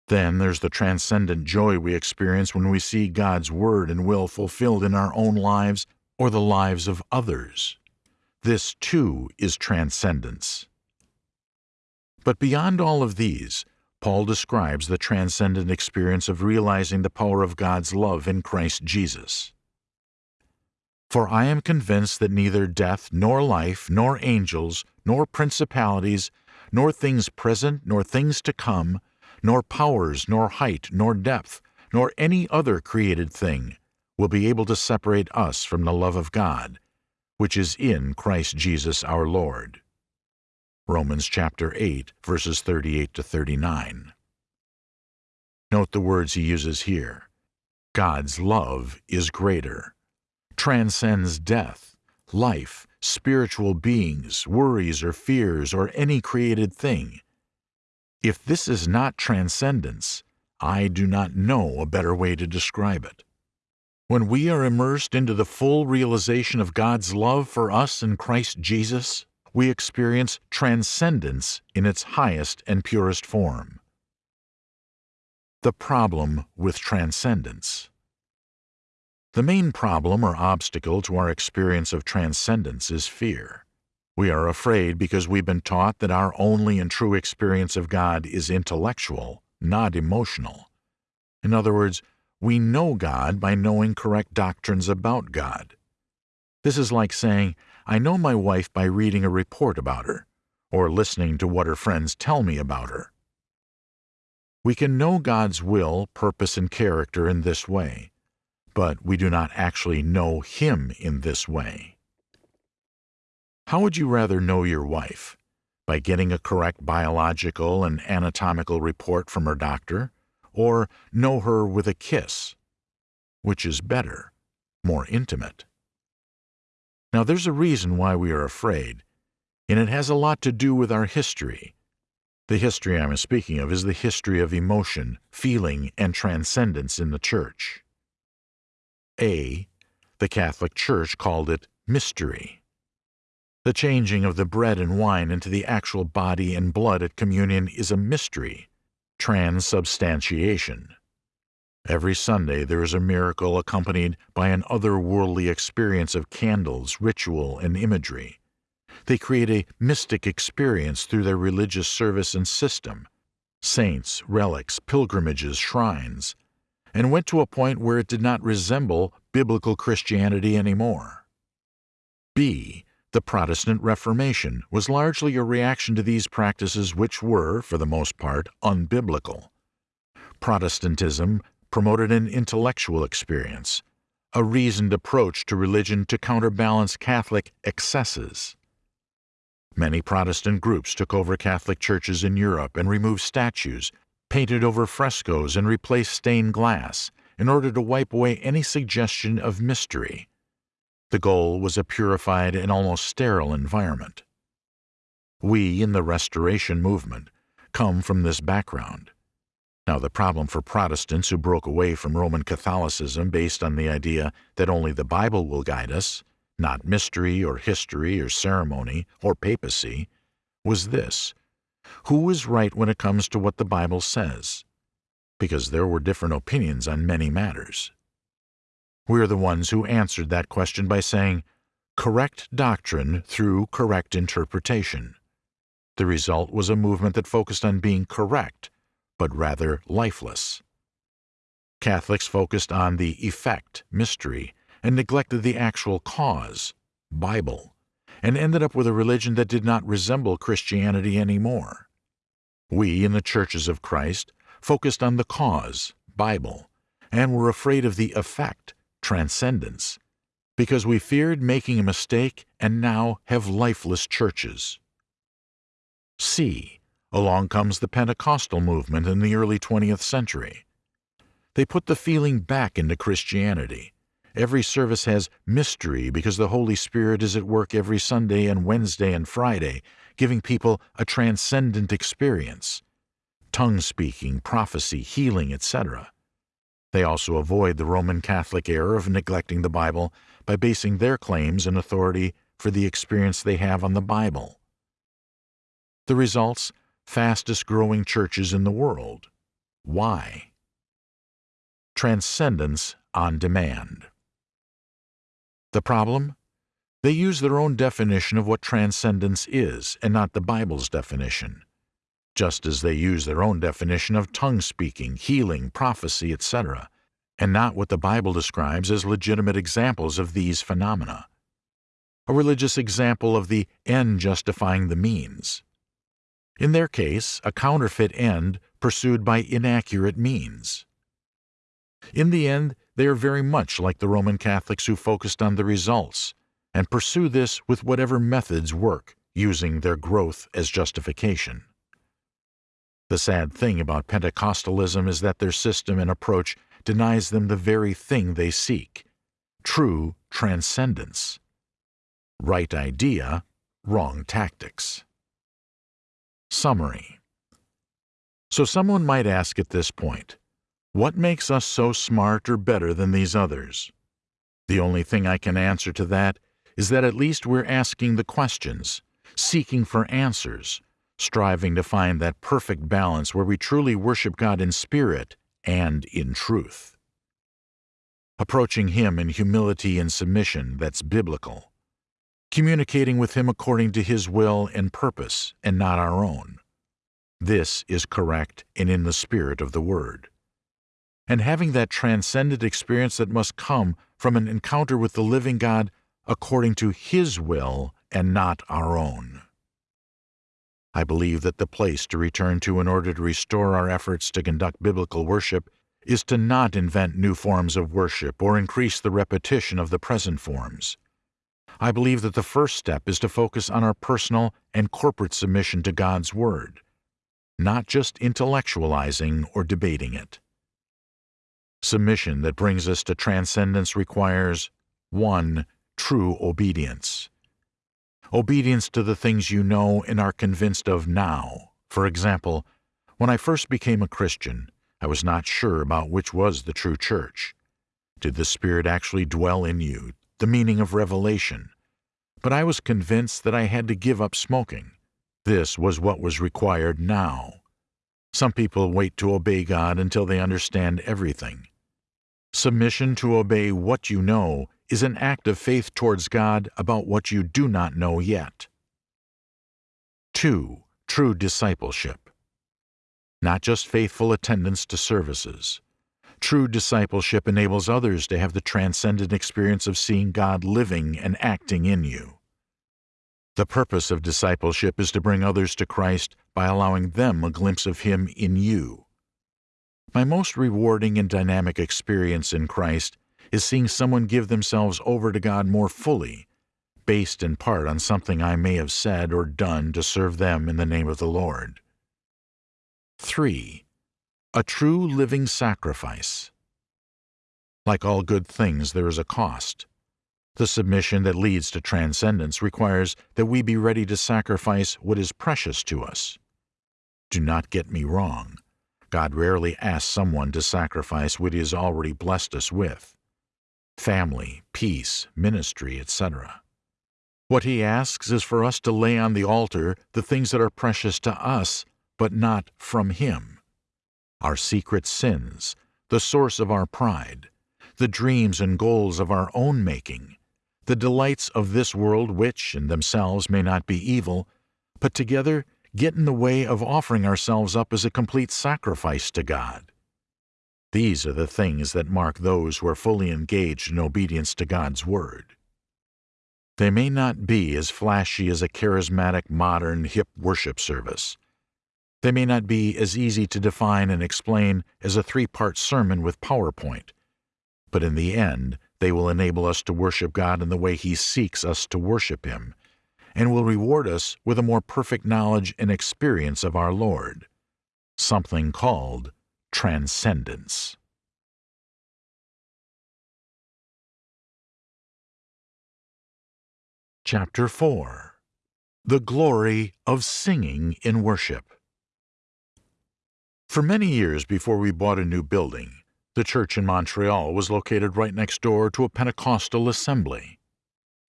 Then there's the transcendent joy we experience when we see God's Word and will fulfilled in our own lives or the lives of others. This, too, is transcendence. But beyond all of these, Paul describes the transcendent experience of realizing the power of God's love in Christ Jesus. For I am convinced that neither death, nor life, nor angels, nor principalities, nor things present, nor things to come, nor powers, nor height, nor depth, nor any other created thing will be able to separate us from the love of God, which is in Christ Jesus our Lord. Romans chapter 8, verses 38 to 39. Note the words he uses here. God's love is greater, transcends death, life, spiritual beings, worries or fears, or any created thing. If this is not transcendence, I do not know a better way to describe it. When we are immersed into the full realization of God's love for us in Christ Jesus, we experience transcendence in its highest and purest form. The problem with transcendence. The main problem or obstacle to our experience of transcendence is fear. We are afraid because we've been taught that our only and true experience of God is intellectual, not emotional. In other words, we know God by knowing correct doctrines about God. This is like saying, I know my wife by reading a report about her, or listening to what her friends tell me about her. We can know God's will, purpose, and character in this way, but we do not actually know Him in this way. How would you rather know your wife? By getting a correct biological and anatomical report from her doctor, or know her with a kiss? Which is better, more intimate? Now, there's a reason why we are afraid, and it has a lot to do with our history. The history I'm speaking of is the history of emotion, feeling, and transcendence in the Church. A. The Catholic Church called it mystery. The changing of the bread and wine into the actual body and blood at communion is a mystery, transubstantiation. Every Sunday there is a miracle accompanied by an otherworldly experience of candles, ritual, and imagery. They create a mystic experience through their religious service and system, saints, relics, pilgrimages, shrines, and went to a point where it did not resemble biblical Christianity anymore. B. The Protestant Reformation was largely a reaction to these practices which were, for the most part, unbiblical. Protestantism promoted an intellectual experience, a reasoned approach to religion to counterbalance Catholic excesses. Many Protestant groups took over Catholic churches in Europe and removed statues, painted over frescoes, and replaced stained glass in order to wipe away any suggestion of mystery. The goal was a purified and almost sterile environment. We in the Restoration movement come from this background. Now, the problem for Protestants who broke away from Roman Catholicism based on the idea that only the Bible will guide us, not mystery or history or ceremony or papacy, was this who is right when it comes to what the Bible says? Because there were different opinions on many matters. We're the ones who answered that question by saying, correct doctrine through correct interpretation. The result was a movement that focused on being correct, but rather lifeless. Catholics focused on the effect, mystery, and neglected the actual cause, Bible, and ended up with a religion that did not resemble Christianity anymore. We, in the churches of Christ, focused on the cause, Bible, and were afraid of the effect, transcendence, because we feared making a mistake and now have lifeless churches. C. Along comes the Pentecostal movement in the early 20th century. They put the feeling back into Christianity. Every service has mystery because the Holy Spirit is at work every Sunday and Wednesday and Friday, giving people a transcendent experience tongue speaking, prophecy, healing, etc. They also avoid the Roman Catholic error of neglecting the Bible by basing their claims and authority for the experience they have on the Bible. The results fastest growing churches in the world. Why? Transcendence on demand. The problem? They use their own definition of what transcendence is and not the Bible's definition, just as they use their own definition of tongue speaking, healing, prophecy, etc., and not what the Bible describes as legitimate examples of these phenomena. A religious example of the end justifying the means. In their case, a counterfeit end pursued by inaccurate means. In the end, they are very much like the Roman Catholics who focused on the results and pursue this with whatever methods work, using their growth as justification. The sad thing about Pentecostalism is that their system and approach denies them the very thing they seek true transcendence. Right idea, wrong tactics. Summary So someone might ask at this point, what makes us so smart or better than these others? The only thing I can answer to that is that at least we're asking the questions, seeking for answers, striving to find that perfect balance where we truly worship God in spirit and in truth. Approaching Him in humility and submission that's biblical communicating with Him according to His will and purpose, and not our own. This is correct and in the spirit of the Word. And having that transcendent experience that must come from an encounter with the living God according to His will and not our own. I believe that the place to return to in order to restore our efforts to conduct biblical worship is to not invent new forms of worship or increase the repetition of the present forms. I believe that the first step is to focus on our personal and corporate submission to God's Word, not just intellectualizing or debating it. Submission that brings us to transcendence requires 1. True obedience. Obedience to the things you know and are convinced of now. For example, when I first became a Christian, I was not sure about which was the true church. Did the Spirit actually dwell in you the meaning of revelation, but I was convinced that I had to give up smoking. This was what was required now. Some people wait to obey God until they understand everything. Submission to obey what you know is an act of faith towards God about what you do not know yet. 2. True discipleship. Not just faithful attendance to services. True discipleship enables others to have the transcendent experience of seeing God living and acting in you. The purpose of discipleship is to bring others to Christ by allowing them a glimpse of Him in you. My most rewarding and dynamic experience in Christ is seeing someone give themselves over to God more fully, based in part on something I may have said or done to serve them in the name of the Lord. 3 a true living sacrifice. Like all good things, there is a cost. The submission that leads to transcendence requires that we be ready to sacrifice what is precious to us. Do not get me wrong. God rarely asks someone to sacrifice what He has already blessed us with family, peace, ministry, etc. What He asks is for us to lay on the altar the things that are precious to us, but not from Him our secret sins, the source of our pride, the dreams and goals of our own making, the delights of this world which, in themselves, may not be evil, but together get in the way of offering ourselves up as a complete sacrifice to God. These are the things that mark those who are fully engaged in obedience to God's Word. They may not be as flashy as a charismatic, modern, hip worship service. They may not be as easy to define and explain as a three part sermon with PowerPoint. But in the end, they will enable us to worship God in the way He seeks us to worship Him, and will reward us with a more perfect knowledge and experience of our Lord, something called transcendence. Chapter 4 The Glory of Singing in Worship For many years before we bought a new building, the church in Montreal was located right next door to a Pentecostal assembly.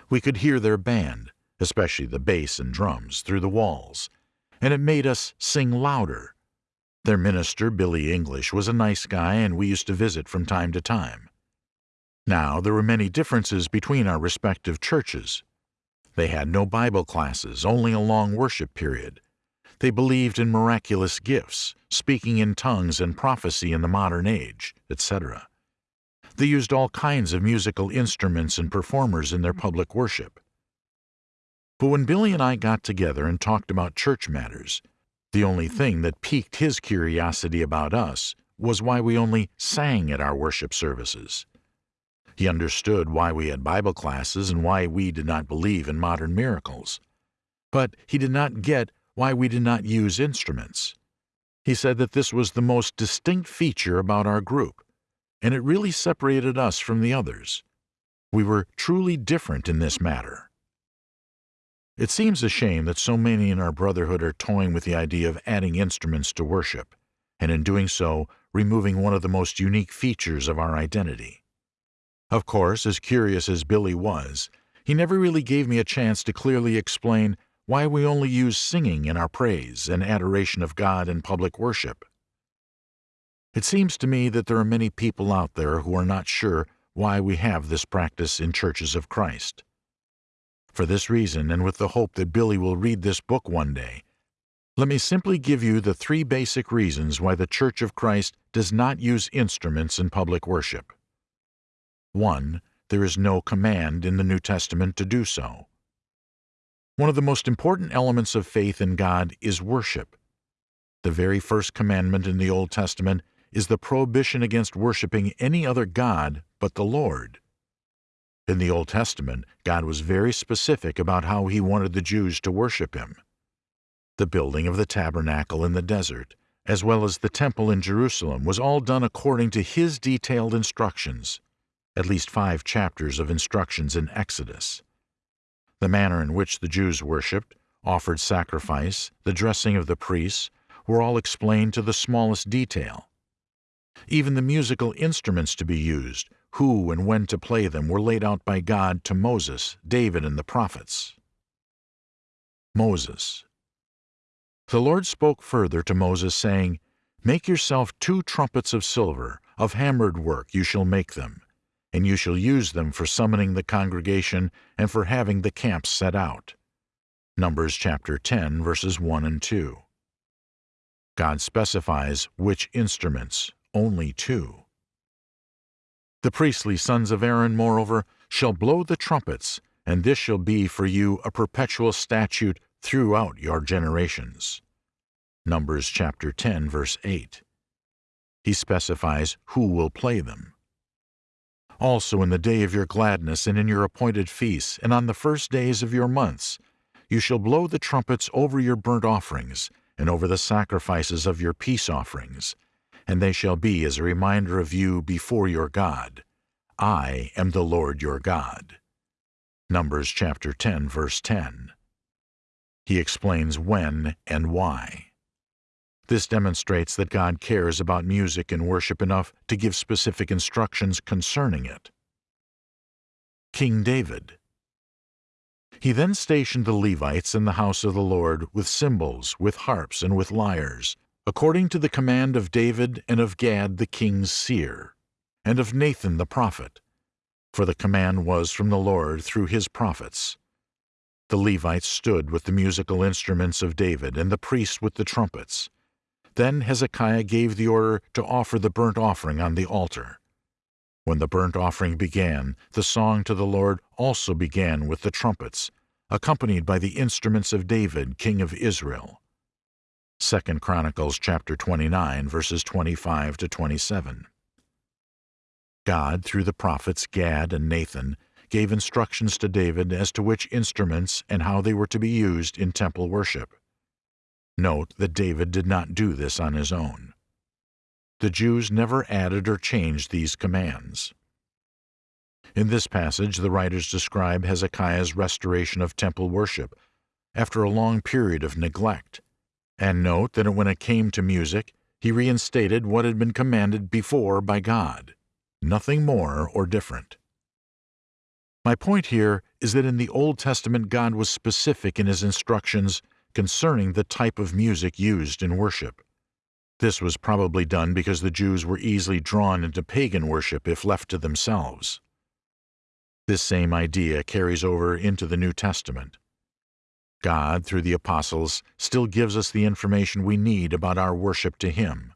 We could hear their band, especially the bass and drums, through the walls, and it made us sing louder. Their minister, Billy English, was a nice guy, and we used to visit from time to time. Now, there were many differences between our respective churches. They had no Bible classes, only a long worship period. They believed in miraculous gifts, speaking in tongues and prophecy in the modern age, etc. They used all kinds of musical instruments and performers in their public worship. But when Billy and I got together and talked about church matters, the only thing that piqued his curiosity about us was why we only sang at our worship services. He understood why we had Bible classes and why we did not believe in modern miracles. But he did not get why we did not use instruments. He said that this was the most distinct feature about our group, and it really separated us from the others. We were truly different in this matter. It seems a shame that so many in our brotherhood are toying with the idea of adding instruments to worship, and in doing so, removing one of the most unique features of our identity. Of course, as curious as Billy was, he never really gave me a chance to clearly explain why we only use singing in our praise and adoration of God in public worship. It seems to me that there are many people out there who are not sure why we have this practice in churches of Christ. For this reason, and with the hope that Billy will read this book one day, let me simply give you the three basic reasons why the Church of Christ does not use instruments in public worship. 1. There is no command in the New Testament to do so. One of the most important elements of faith in God is worship. The very first commandment in the Old Testament is the prohibition against worshiping any other God but the Lord. In the Old Testament, God was very specific about how He wanted the Jews to worship Him. The building of the tabernacle in the desert, as well as the temple in Jerusalem, was all done according to His detailed instructions at least five chapters of instructions in Exodus. The manner in which the Jews worshipped, offered sacrifice, the dressing of the priests, were all explained to the smallest detail. Even the musical instruments to be used, who and when to play them, were laid out by God to Moses, David, and the prophets. Moses. The Lord spoke further to Moses, saying, Make yourself two trumpets of silver, of hammered work you shall make them and you shall use them for summoning the congregation and for having the camps set out. Numbers chapter 10, verses 1 and 2. God specifies which instruments, only two. The priestly sons of Aaron, moreover, shall blow the trumpets, and this shall be for you a perpetual statute throughout your generations. Numbers chapter 10, verse 8. He specifies who will play them also in the day of your gladness and in your appointed feasts, and on the first days of your months. You shall blow the trumpets over your burnt offerings, and over the sacrifices of your peace offerings, and they shall be as a reminder of you before your God. I am the Lord your God. Numbers chapter 10, verse 10. He explains when and why. This demonstrates that God cares about music and worship enough to give specific instructions concerning it. King David He then stationed the Levites in the house of the Lord with cymbals, with harps, and with lyres, according to the command of David and of Gad the king's seer. and of Nathan the prophet. For the command was from the Lord through his prophets. The Levites stood with the musical instruments of David, and the priests with the trumpets. Then Hezekiah gave the order to offer the burnt offering on the altar. When the burnt offering began, the song to the Lord also began with the trumpets, accompanied by the instruments of David, king of Israel. 2 Chronicles chapter 29 verses 25 to 27. God, through the prophets Gad and Nathan, gave instructions to David as to which instruments and how they were to be used in temple worship. Note that David did not do this on his own. The Jews never added or changed these commands. In this passage, the writers describe Hezekiah's restoration of temple worship after a long period of neglect, and note that when it came to music, he reinstated what had been commanded before by God, nothing more or different. My point here is that in the Old Testament God was specific in his instructions concerning the type of music used in worship. This was probably done because the Jews were easily drawn into pagan worship if left to themselves. This same idea carries over into the New Testament. God, through the apostles, still gives us the information we need about our worship to Him.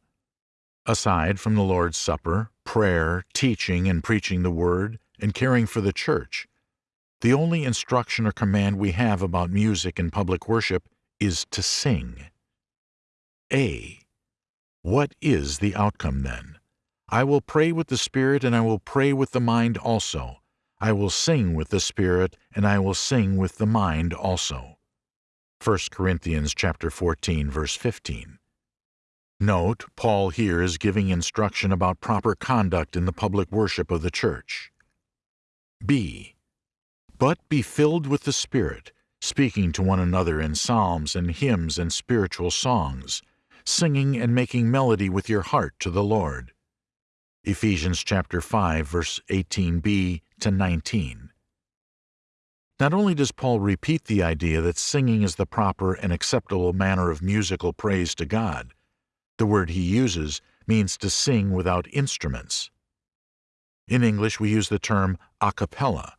Aside from the Lord's Supper, prayer, teaching and preaching the Word, and caring for the church. The only instruction or command we have about music in public worship is to sing. A. What is the outcome then? I will pray with the Spirit and I will pray with the mind also. I will sing with the Spirit and I will sing with the mind also. 1 Corinthians chapter 14 verse 15. Note, Paul here is giving instruction about proper conduct in the public worship of the church. B. But be filled with the Spirit, speaking to one another in psalms and hymns and spiritual songs, singing and making melody with your heart to the Lord. Ephesians chapter 5 verse 18b to 19. Not only does Paul repeat the idea that singing is the proper and acceptable manner of musical praise to God, the word he uses means to sing without instruments. In English, we use the term a cappella,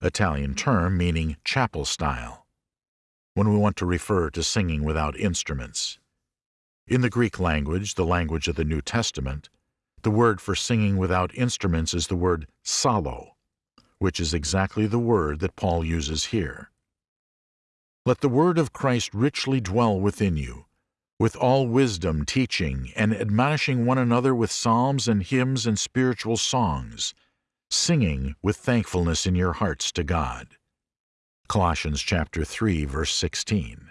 Italian term meaning chapel style, when we want to refer to singing without instruments. In the Greek language, the language of the New Testament, the word for singing without instruments is the word psallo, which is exactly the word that Paul uses here. Let the word of Christ richly dwell within you, with all wisdom teaching and admonishing one another with psalms and hymns and spiritual songs, singing with thankfulness in your hearts to God. Colossians chapter 3 verse 16.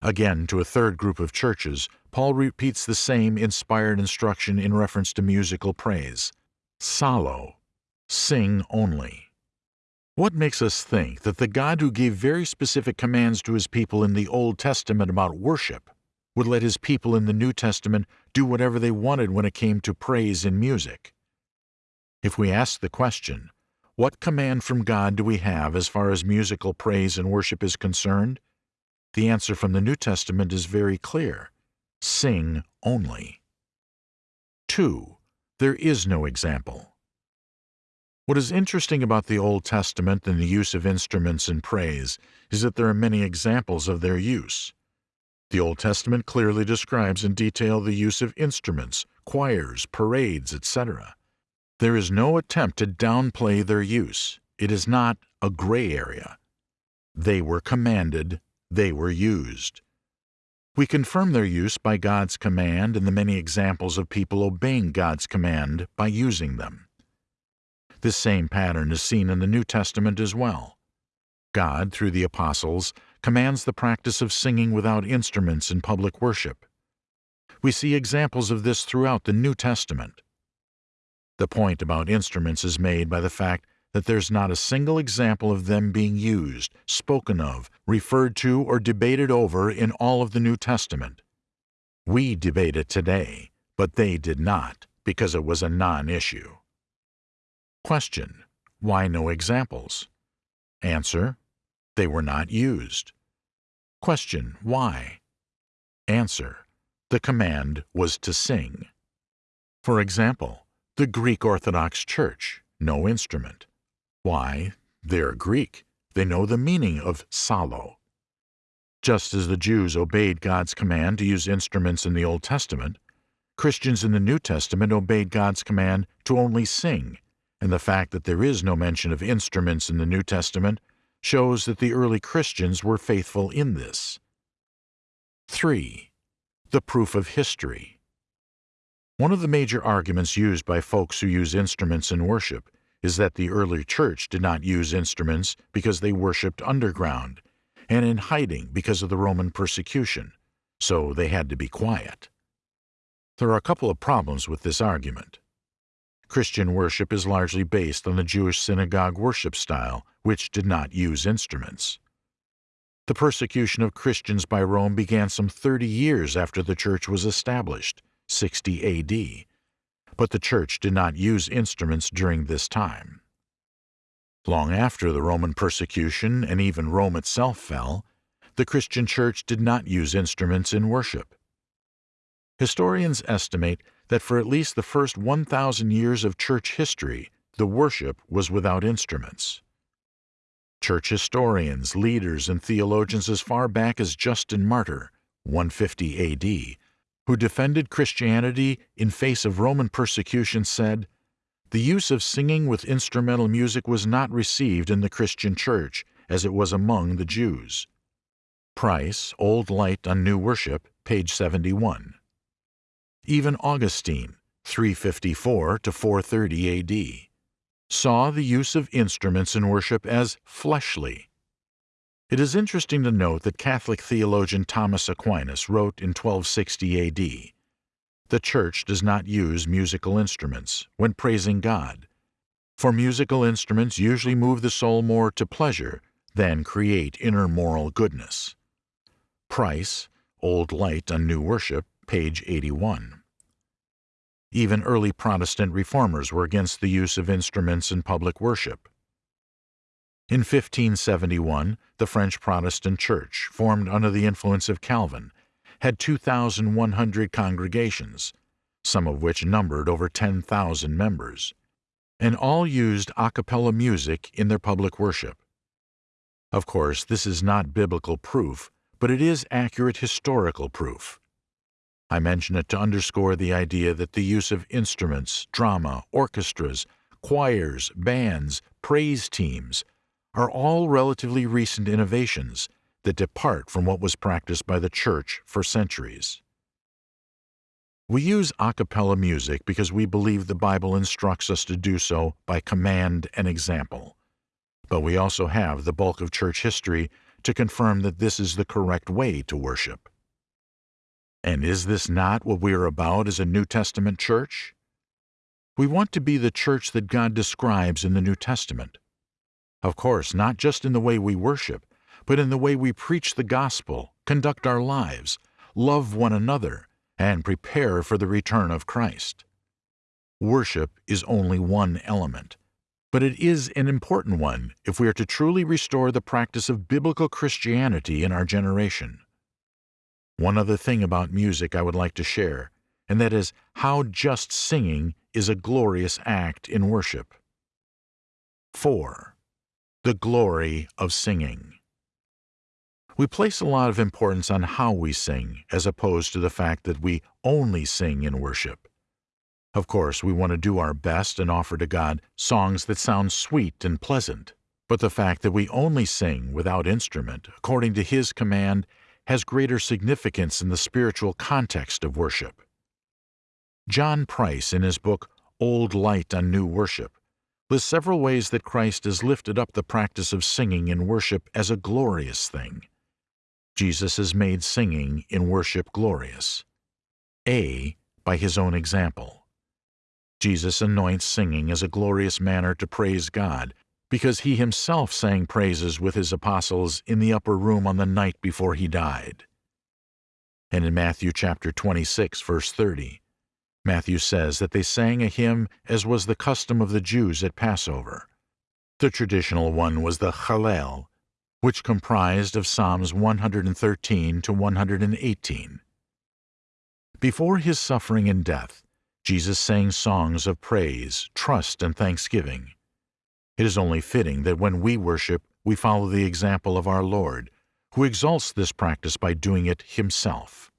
Again, to a third group of churches, Paul repeats the same inspired instruction in reference to musical praise. Psallo, sing only. What makes us think that the God who gave very specific commands to his people in the Old Testament about worship would let his people in the New Testament do whatever they wanted when it came to praise in music? If we ask the question, what command from God do we have as far as musical praise and worship is concerned? The answer from the New Testament is very clear sing only. 2. There is no example. What is interesting about the Old Testament and the use of instruments in praise is that there are many examples of their use. The Old Testament clearly describes in detail the use of instruments, choirs, parades, etc. There is no attempt to downplay their use. It is not a gray area. They were commanded, they were used. We confirm their use by God's command and the many examples of people obeying God's command by using them. This same pattern is seen in the New Testament as well. God, through the apostles, commands the practice of singing without instruments in public worship. We see examples of this throughout the New Testament. The point about instruments is made by the fact that there's not a single example of them being used, spoken of, referred to, or debated over in all of the New Testament. We debate it today, but they did not, because it was a non-issue. Question. Why no examples? Answer. They were not used. Question. Why? Answer. The command was to sing. For example, The Greek Orthodox Church, no instrument. Why? They're Greek. They know the meaning of psallo. Just as the Jews obeyed God's command to use instruments in the Old Testament, Christians in the New Testament obeyed God's command to only sing, and the fact that there is no mention of instruments in the New Testament shows that the early Christians were faithful in this. 3. The proof of history. One of the major arguments used by folks who use instruments in worship is that the early church did not use instruments because they worshipped underground and in hiding because of the Roman persecution, so they had to be quiet. There are a couple of problems with this argument. Christian worship is largely based on the Jewish synagogue worship style, which did not use instruments. The persecution of Christians by Rome began some 30 years after the church was established, 60 AD, but the church did not use instruments during this time. Long after the Roman persecution and even Rome itself fell, the Christian church did not use instruments in worship. Historians estimate that for at least the first 1,000 years of church history, the worship was without instruments. Church historians, leaders, and theologians as far back as Justin Martyr, 150 AD, who defended Christianity in face of Roman persecution, said, the use of singing with instrumental music was not received in the Christian church as it was among the Jews. Price, Old Light on New Worship, page 71. Even Augustine, 354 to 430 AD, saw the use of instruments in worship as fleshly. It is interesting to note that Catholic theologian Thomas Aquinas wrote in 1260 AD the Church does not use musical instruments when praising God, for musical instruments usually move the soul more to pleasure than create inner moral goodness. Price, Old Light on New Worship, page 81. Even early Protestant reformers were against the use of instruments in public worship. In 1571, the French Protestant Church, formed under the influence of Calvin, had 2,100 congregations, some of which numbered over 10,000 members, and all used a cappella music in their public worship. Of course, this is not biblical proof, but it is accurate historical proof. I mention it to underscore the idea that the use of instruments, drama, orchestras, choirs, bands, praise teams are all relatively recent innovations that depart from what was practiced by the Church for centuries. We use a cappella music because we believe the Bible instructs us to do so by command and example. But we also have the bulk of church history to confirm that this is the correct way to worship. And is this not what we are about as a New Testament church? We want to be the church that God describes in the New Testament. Of course, not just in the way we worship, but in the way we preach the gospel, conduct our lives, love one another, and prepare for the return of Christ. Worship is only one element, but it is an important one if we are to truly restore the practice of biblical Christianity in our generation. One other thing about music I would like to share, and that is how just singing is a glorious act in worship. 4. The glory of singing. We place a lot of importance on how we sing, as opposed to the fact that we only sing in worship. Of course, we want to do our best and offer to God songs that sound sweet and pleasant, but the fact that we only sing without instrument, according to His command, has greater significance in the spiritual context of worship. John Price, in his book Old Light on New Worship, lists several ways that Christ has lifted up the practice of singing in worship as a glorious thing. Jesus has made singing in worship glorious. A. By his own example. Jesus anoints singing as a glorious manner to praise God, because he himself sang praises with his apostles in the upper room on the night before he died. And in Matthew chapter 26, verse 30, Matthew says that they sang a hymn as was the custom of the Jews at Passover. The traditional one was the Hallel, which comprised of Psalms 113 to 118. Before his suffering and death, Jesus sang songs of praise, trust, and thanksgiving. It is only fitting that when we worship, we follow the example of our Lord, who exalts this practice by doing it himself.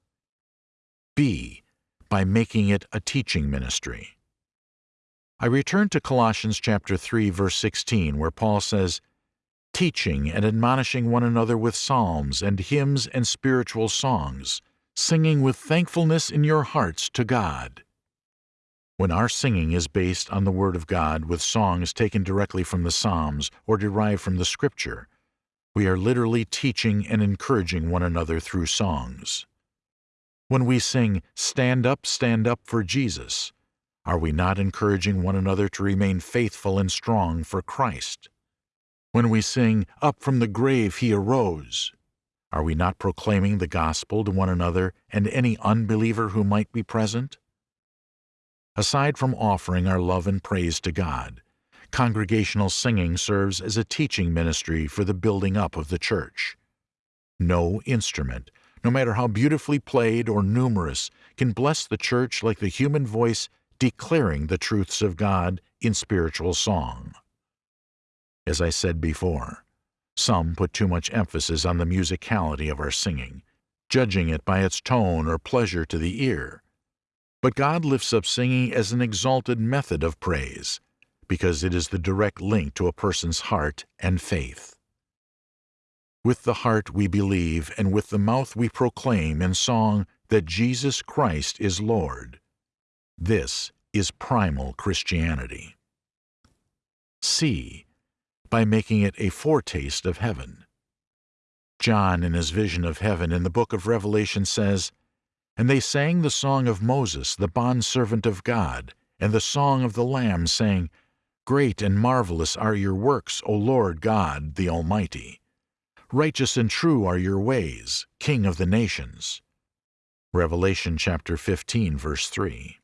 B. By making it a teaching ministry. I return to Colossians chapter 3 verse 16 where Paul says, teaching and admonishing one another with psalms and hymns and spiritual songs, singing with thankfulness in your hearts to God. When our singing is based on the Word of God with songs taken directly from the Psalms or derived from the Scripture, we are literally teaching and encouraging one another through songs. When we sing, Stand Up, Stand Up for Jesus, are we not encouraging one another to remain faithful and strong for Christ? When we sing, Up from the grave he arose, are we not proclaiming the gospel to one another and any unbeliever who might be present? Aside from offering our love and praise to God, congregational singing serves as a teaching ministry for the building up of the church. No instrument, no matter how beautifully played or numerous, can bless the church like the human voice declaring the truths of God in spiritual song. As I said before, some put too much emphasis on the musicality of our singing, judging it by its tone or pleasure to the ear. But God lifts up singing as an exalted method of praise, because it is the direct link to a person's heart and faith. With the heart we believe, and with the mouth we proclaim in song that Jesus Christ is Lord. This is primal Christianity. C. By making it a foretaste of heaven. John, in his vision of heaven in the book of Revelation, says, And they sang the song of Moses, the bondservant of God, and the song of the Lamb, saying, Great and marvelous are your works, O Lord God, the Almighty. Righteous and true are your ways, King of the nations. Revelation chapter 15, verse 3.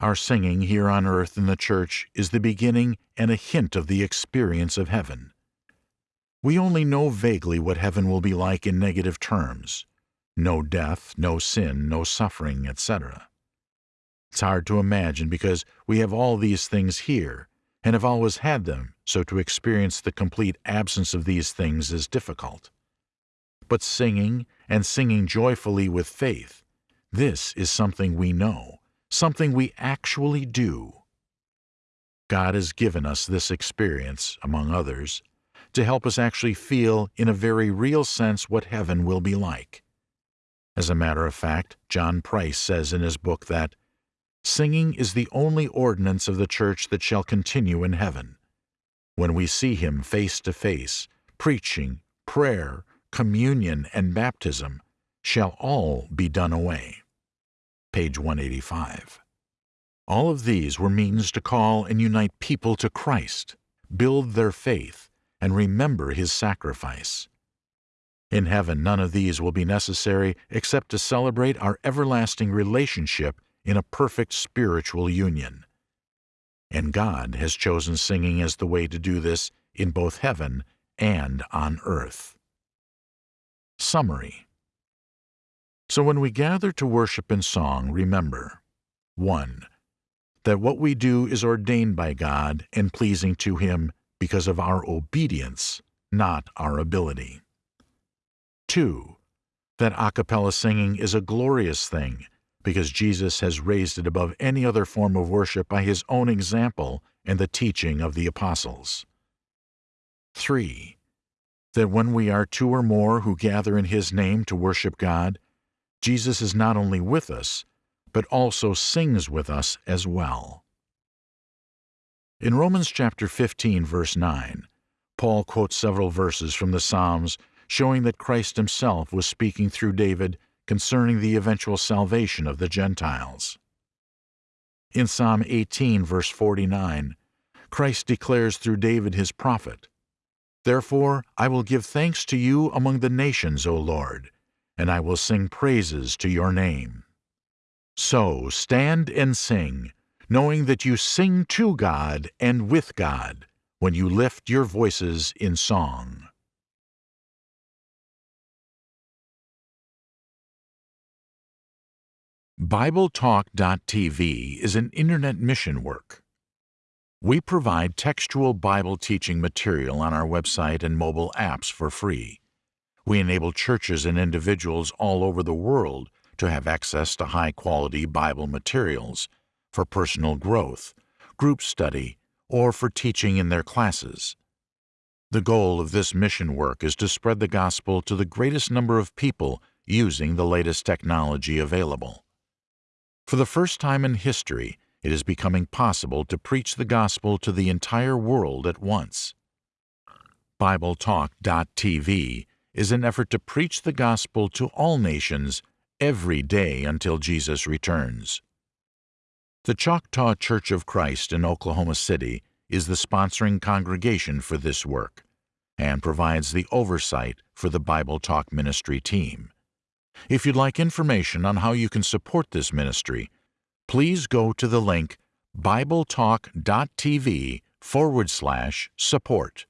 Our singing here on earth in the church is the beginning and a hint of the experience of heaven. We only know vaguely what heaven will be like in negative terms no death, no sin, no suffering, etc. It's hard to imagine because we have all these things here and have always had them, so to experience the complete absence of these things is difficult. But singing, and singing joyfully with faith, this is something we know something we actually do. God has given us this experience, among others, to help us actually feel in a very real sense what heaven will be like. As a matter of fact, John Price says in his book that singing is the only ordinance of the church that shall continue in heaven. When we see him face to face, preaching, prayer, communion, and baptism shall all be done away page 185. All of these were means to call and unite people to Christ, build their faith, and remember His sacrifice. In heaven, none of these will be necessary except to celebrate our everlasting relationship in a perfect spiritual union. And God has chosen singing as the way to do this in both heaven and on earth. Summary so when we gather to worship in song, remember 1. That what we do is ordained by God and pleasing to Him because of our obedience, not our ability. 2. That a cappella singing is a glorious thing because Jesus has raised it above any other form of worship by His own example and the teaching of the apostles. 3. That when we are two or more who gather in His name to worship God, Jesus is not only with us, but also sings with us as well. In Romans chapter 15, verse 9, Paul quotes several verses from the Psalms showing that Christ himself was speaking through David concerning the eventual salvation of the Gentiles. In Psalm 18, verse 49, Christ declares through David his prophet, Therefore I will give thanks to you among the nations, O Lord and I will sing praises to your name. So stand and sing, knowing that you sing to God and with God when you lift your voices in song. BibleTalk.tv is an internet mission work. We provide textual Bible teaching material on our website and mobile apps for free. We enable churches and individuals all over the world to have access to high quality Bible materials for personal growth, group study, or for teaching in their classes. The goal of this mission work is to spread the gospel to the greatest number of people using the latest technology available. For the first time in history, it is becoming possible to preach the gospel to the entire world at once. BibleTalk.tv is an effort to preach the gospel to all nations every day until Jesus returns. The Choctaw Church of Christ in Oklahoma City is the sponsoring congregation for this work and provides the oversight for the Bible Talk Ministry team. If you'd like information on how you can support this ministry, please go to the link bibletalk.tv forward slash support.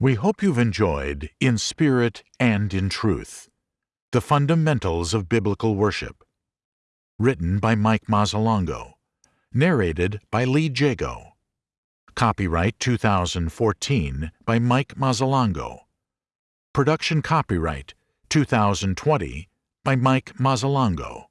We hope you've enjoyed In Spirit and in Truth The Fundamentals of Biblical Worship written by Mike Mazzalongo, narrated by Lee Jago. Copyright 2014 by Mike Mazzalongo. Production copyright 2020 by Mike Mazzalongo.